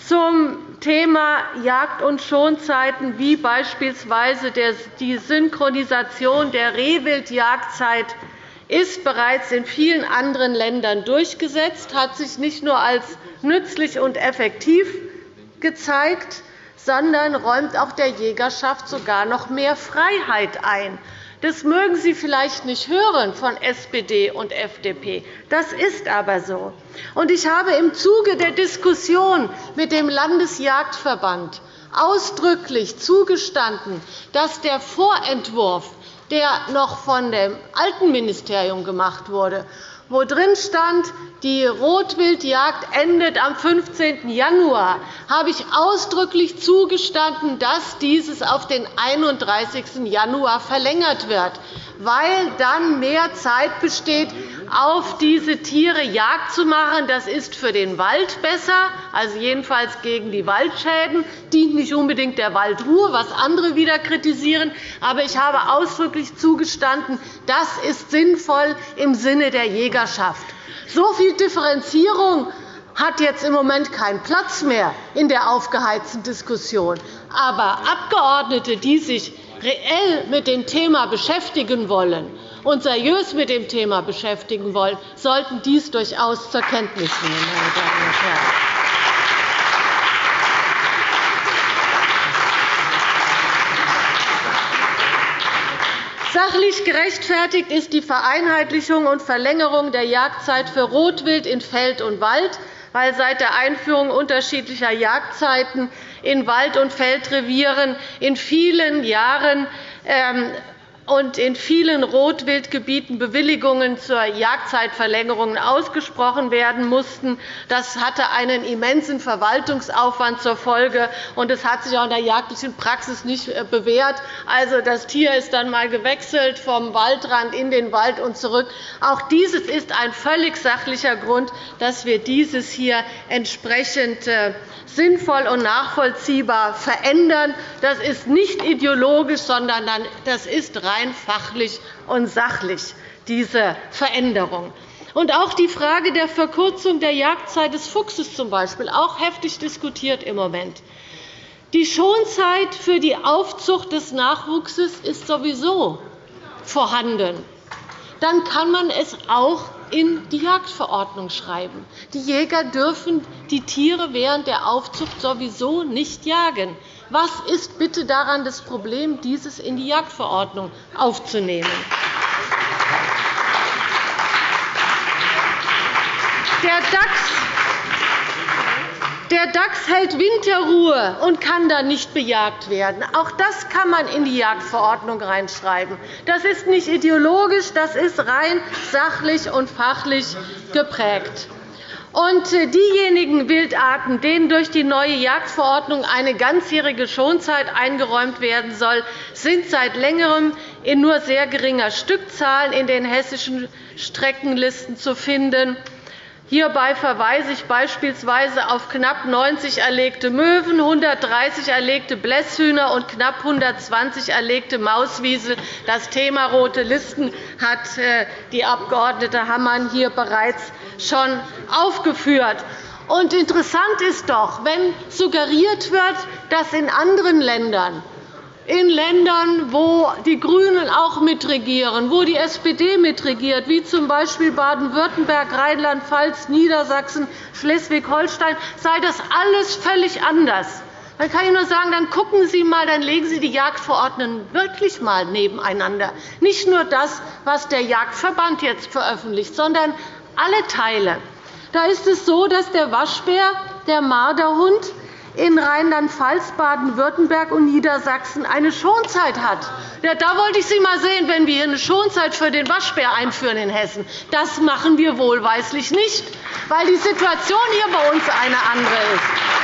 zum Thema Jagd- und Schonzeiten, wie beispielsweise die Synchronisation der Rehwildjagdzeit, ist bereits in vielen anderen Ländern durchgesetzt, hat sich nicht nur als nützlich und effektiv gezeigt, sondern räumt auch der Jägerschaft sogar noch mehr Freiheit ein. Das mögen Sie vielleicht nicht hören von SPD und FDP. Das ist aber so. Ich habe im Zuge der Diskussion mit dem Landesjagdverband ausdrücklich zugestanden, dass der Vorentwurf, der noch von dem alten Ministerium gemacht wurde, wo drin stand, die Rotwildjagd endet am 15. Januar, habe ich ausdrücklich zugestanden, dass dieses auf den 31. Januar verlängert wird, weil dann mehr Zeit besteht, auf diese Tiere Jagd zu machen. Das ist für den Wald besser, also jedenfalls gegen die Waldschäden, dient nicht unbedingt der Waldruhe, was andere wieder kritisieren. Aber ich habe ausdrücklich zugestanden, das ist sinnvoll im Sinne der Jägerschaft. So viel Differenzierung hat jetzt im Moment keinen Platz mehr in der aufgeheizten Diskussion. Aber Abgeordnete, die sich reell mit dem Thema beschäftigen wollen und seriös mit dem Thema beschäftigen wollen, sollten dies durchaus zur Kenntnis nehmen. Meine Damen und Herren. Sachlich gerechtfertigt ist die Vereinheitlichung und Verlängerung der Jagdzeit für Rotwild in Feld und Wald, weil seit der Einführung unterschiedlicher Jagdzeiten in Wald- und Feldrevieren in vielen Jahren ähm, und in vielen Rotwildgebieten Bewilligungen zur Jagdzeitverlängerung ausgesprochen werden mussten. Das hatte einen immensen Verwaltungsaufwand zur Folge, und es hat sich auch in der jagdlichen Praxis nicht äh, bewährt. Also, das Tier ist dann einmal gewechselt vom Waldrand in den Wald und zurück. Auch dieses ist ein völlig sachlicher Grund, dass wir dieses hier entsprechend äh, sinnvoll und nachvollziehbar verändern. Das ist nicht ideologisch, sondern das ist rein fachlich und sachlich, diese Veränderung. Und auch die Frage der Verkürzung der Jagdzeit des Fuchses zum Beispiel, auch heftig diskutiert im Moment. Die Schonzeit für die Aufzucht des Nachwuchses ist sowieso vorhanden. Dann kann man es auch in die Jagdverordnung schreiben. Die Jäger dürfen die Tiere während der Aufzucht sowieso nicht jagen. Was ist bitte daran das Problem, dieses in die Jagdverordnung aufzunehmen? Der DAX der Dachs hält Winterruhe und kann dann nicht bejagt werden. Auch das kann man in die Jagdverordnung reinschreiben. Das ist nicht ideologisch, das ist rein sachlich und fachlich geprägt. Und äh, diejenigen Wildarten, denen durch die neue Jagdverordnung eine ganzjährige Schonzeit eingeräumt werden soll, sind seit Längerem in nur sehr geringer Stückzahl in den hessischen Streckenlisten zu finden. Hierbei verweise ich beispielsweise auf knapp 90 erlegte Möwen, 130 erlegte Blässhühner und knapp 120 erlegte Mauswiesel. Das Thema Rote Listen hat äh, die Abg. Hammann hier bereits schon aufgeführt. Und interessant ist doch, wenn suggeriert wird, dass in anderen Ländern in Ländern, wo die GRÜNEN auch mitregieren, wo die SPD mitregiert, wie z. B. Baden-Württemberg, Rheinland-Pfalz, Niedersachsen, Schleswig-Holstein, sei das alles völlig anders. Dann kann ich nur sagen, dann gucken Sie mal, dann legen Sie die Jagdverordnungen wirklich einmal nebeneinander. Nicht nur das, was der Jagdverband jetzt veröffentlicht, sondern alle Teile. Da ist es so, dass der Waschbär, der Marderhund, in Rheinland-Pfalz, Baden-Württemberg und Niedersachsen eine Schonzeit hat. Ja, da wollte ich Sie einmal sehen, wenn wir eine Schonzeit für den Waschbär einführen in Hessen. Das machen wir wohlweislich nicht, weil die Situation hier bei uns eine andere ist.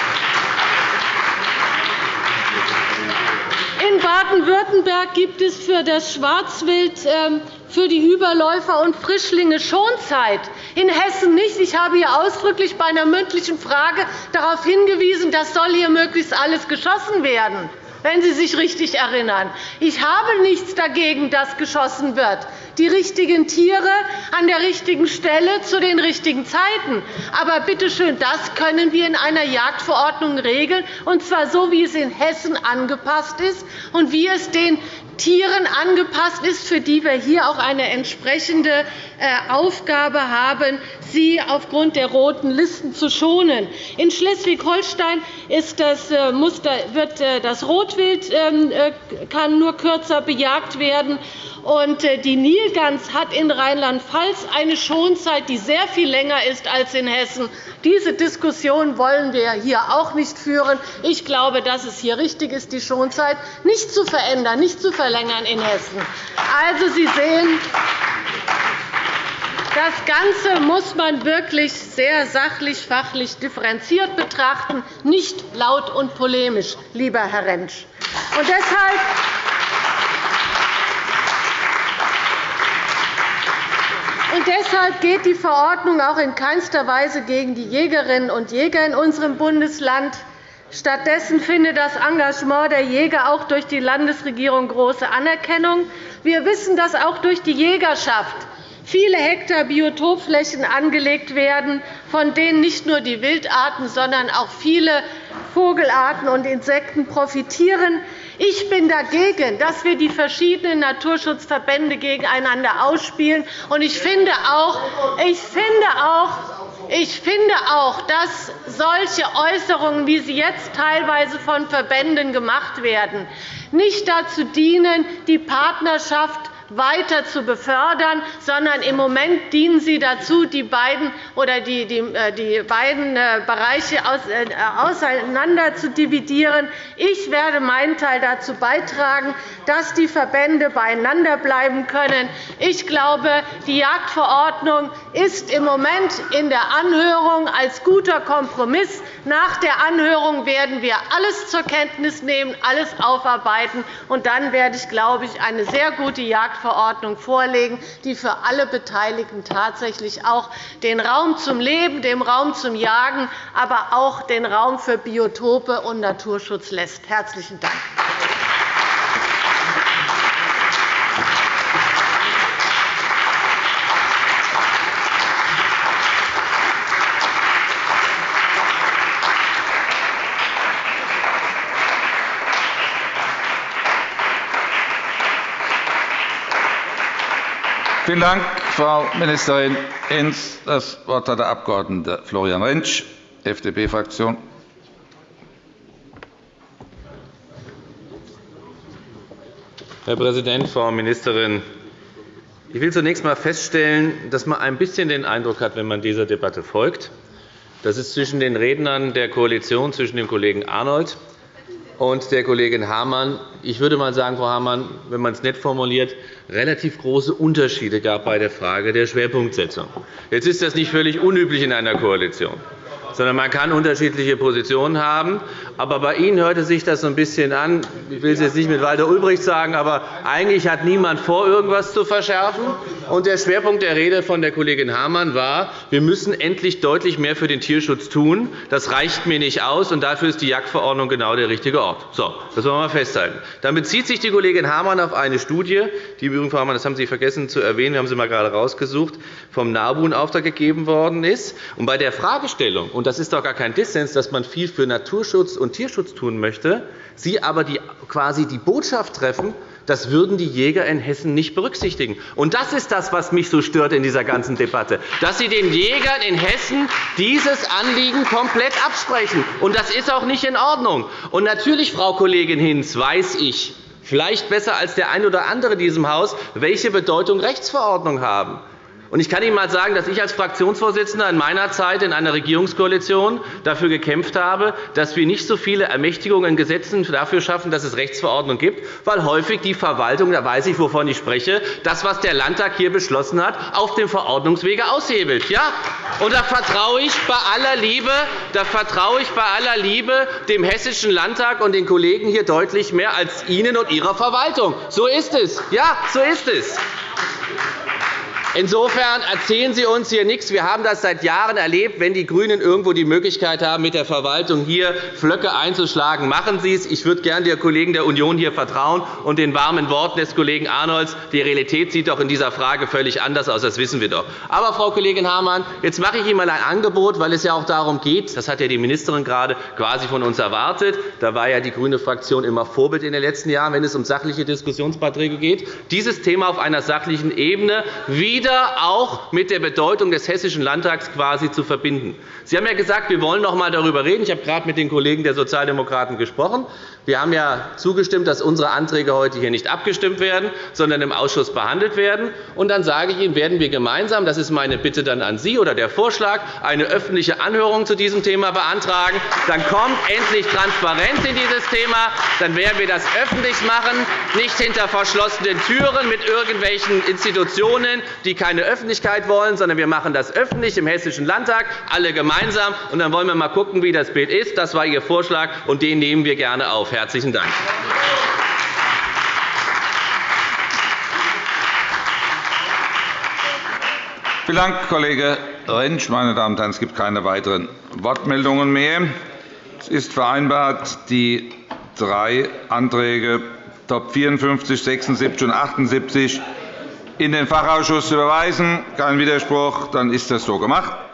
In Baden-Württemberg gibt es für das Schwarzwild ähm, für die Überläufer und Frischlinge Schonzeit. In Hessen nicht. Ich habe hier ausdrücklich bei einer mündlichen Frage darauf hingewiesen, dass soll hier möglichst alles geschossen werden wenn Sie sich richtig erinnern. Ich habe nichts dagegen, dass geschossen wird. Die richtigen Tiere an der richtigen Stelle zu den richtigen Zeiten. Aber bitte schön, das können wir in einer Jagdverordnung regeln, und zwar so, wie es in Hessen angepasst ist und wie es den Tieren angepasst ist, für die wir hier auch eine entsprechende Aufgabe haben, sie aufgrund der roten Listen zu schonen. In Schleswig-Holstein äh, wird äh, das Rotwild ähm, kann nur kürzer bejagt werden. Die Nilgans hat in Rheinland-Pfalz eine Schonzeit, die sehr viel länger ist als in Hessen. Diese Diskussion wollen wir hier auch nicht führen. Ich glaube, dass es hier richtig ist, die Schonzeit nicht zu verändern, nicht zu verlängern in Hessen. Also, Sie sehen, Das Ganze muss man wirklich sehr sachlich, fachlich differenziert betrachten, nicht laut und polemisch, lieber Herr Rentsch. Und deshalb Und deshalb geht die Verordnung auch in keinster Weise gegen die Jägerinnen und Jäger in unserem Bundesland. Stattdessen findet das Engagement der Jäger auch durch die Landesregierung große Anerkennung. Wir wissen, dass auch durch die Jägerschaft viele Hektar Biotopflächen angelegt werden, von denen nicht nur die Wildarten, sondern auch viele Vogelarten und Insekten profitieren. Ich bin dagegen, dass wir die verschiedenen Naturschutzverbände gegeneinander ausspielen. ich finde auch, ich finde auch ich finde auch, dass solche Äußerungen, wie sie jetzt teilweise von Verbänden gemacht werden, nicht dazu dienen, die Partnerschaft weiter zu befördern, sondern im Moment dienen sie dazu, die beiden, oder die, die, äh, die beiden äh, Bereiche äh, auseinander zu dividieren. Ich werde meinen Teil dazu beitragen, dass die Verbände beieinander bleiben können. Ich glaube, die Jagdverordnung ist im Moment in der Anhörung als guter Kompromiss. Nach der Anhörung werden wir alles zur Kenntnis nehmen, alles aufarbeiten. und Dann werde ich, glaube ich, eine sehr gute Jagd Jagdverordnung vorlegen, die für alle Beteiligten tatsächlich auch den Raum zum Leben, den Raum zum Jagen, aber auch den Raum für Biotope und Naturschutz lässt. – Herzlichen Dank. Vielen Dank, Frau Ministerin Hinz. Das Wort hat der Abg. Florian Rentsch, FDP-Fraktion. Herr Präsident, Frau Ministerin! Ich will zunächst einmal feststellen, dass man ein bisschen den Eindruck hat, wenn man dieser Debatte folgt, dass es zwischen den Rednern der Koalition, zwischen dem Kollegen Arnold und der Kollegin Hamann, ich würde mal sagen, Frau Hamann, wenn man es nett formuliert, relativ große Unterschiede gab bei der Frage der Schwerpunktsetzung. Jetzt ist das nicht völlig unüblich in einer Koalition sondern man kann unterschiedliche Positionen haben. Aber bei Ihnen hörte sich das so ein bisschen an, ich will es jetzt nicht mit Walter Ulbricht sagen, aber eigentlich hat niemand vor, irgendwas zu verschärfen. Und der Schwerpunkt der Rede von der Kollegin Hamann war, wir müssen endlich deutlich mehr für den Tierschutz tun. Das reicht mir nicht aus, und dafür ist die Jagdverordnung genau der richtige Ort. So, das wollen wir mal festhalten. Dann bezieht sich die Kollegin Hamann auf eine Studie, die übrigens, Frau Hamann, das haben Sie vergessen zu erwähnen, wir haben sie mal gerade rausgesucht, vom NABU in Auftrag gegeben worden ist. Und bei der Fragestellung, und das ist doch gar kein Dissens, dass man viel für Naturschutz und Tierschutz tun möchte, Sie aber die, quasi die Botschaft treffen, das würden die Jäger in Hessen nicht berücksichtigen. Und das ist das, was mich so stört in dieser ganzen Debatte, dass Sie den Jägern in Hessen dieses Anliegen komplett absprechen. Und das ist auch nicht in Ordnung. Und natürlich, Frau Kollegin Hinz, weiß ich, vielleicht besser als der ein oder andere in diesem Haus, welche Bedeutung Rechtsverordnungen haben. Ich kann Ihnen einmal sagen, dass ich als Fraktionsvorsitzender in meiner Zeit in einer Regierungskoalition dafür gekämpft habe, dass wir nicht so viele Ermächtigungen in Gesetzen dafür schaffen, dass es Rechtsverordnungen gibt, weil häufig die Verwaltung, da weiß ich, wovon ich spreche, das, was der Landtag hier beschlossen hat, auf dem Verordnungswege aushebelt. Ja? Und da vertraue ich bei aller Liebe, da vertraue ich bei aller Liebe dem Hessischen Landtag und den Kollegen hier deutlich mehr als Ihnen und Ihrer Verwaltung. So ist es. Ja, so ist es. Insofern erzählen Sie uns hier nichts. Wir haben das seit Jahren erlebt. Wenn die GRÜNEN irgendwo die Möglichkeit haben, mit der Verwaltung hier Flöcke einzuschlagen, machen Sie es. Ich würde gerne den Kollegen der Union hier vertrauen und den warmen Worten des Kollegen Arnolds. Die Realität sieht doch in dieser Frage völlig anders aus. Das wissen wir doch. Aber, Frau Kollegin Hamann, jetzt mache ich Ihnen einmal ein Angebot, weil es ja auch darum geht, das hat ja die Ministerin gerade quasi von uns erwartet. Da war ja die grüne Fraktion immer Vorbild in den letzten Jahren, wenn es um sachliche Diskussionsbeiträge geht. Dieses Thema auf einer sachlichen Ebene wieder wieder auch mit der Bedeutung des Hessischen Landtags quasi zu verbinden. Sie haben ja gesagt, wir wollen noch einmal darüber reden. Ich habe gerade mit den Kollegen der Sozialdemokraten gesprochen. Wir haben ja zugestimmt, dass unsere Anträge heute hier nicht abgestimmt werden, sondern im Ausschuss behandelt werden. Und dann sage ich Ihnen, werden wir gemeinsam, das ist meine Bitte dann an Sie oder der Vorschlag, eine öffentliche Anhörung zu diesem Thema beantragen. Dann kommt endlich Transparenz in dieses Thema. Dann werden wir das öffentlich machen, nicht hinter verschlossenen Türen mit irgendwelchen Institutionen, die keine Öffentlichkeit wollen, sondern wir machen das öffentlich im Hessischen Landtag, alle gemeinsam. Und dann wollen wir mal gucken, wie das Bild ist. Das war Ihr Vorschlag, und den nehmen wir gerne auf. Herzlichen Dank. Vielen Dank, Kollege Rentsch. Meine Damen und Herren, es gibt keine weiteren Wortmeldungen mehr. Es ist vereinbart, die drei Anträge Top 54, 76 und 78 in den Fachausschuss zu überweisen. Kein Widerspruch. Dann ist das so gemacht.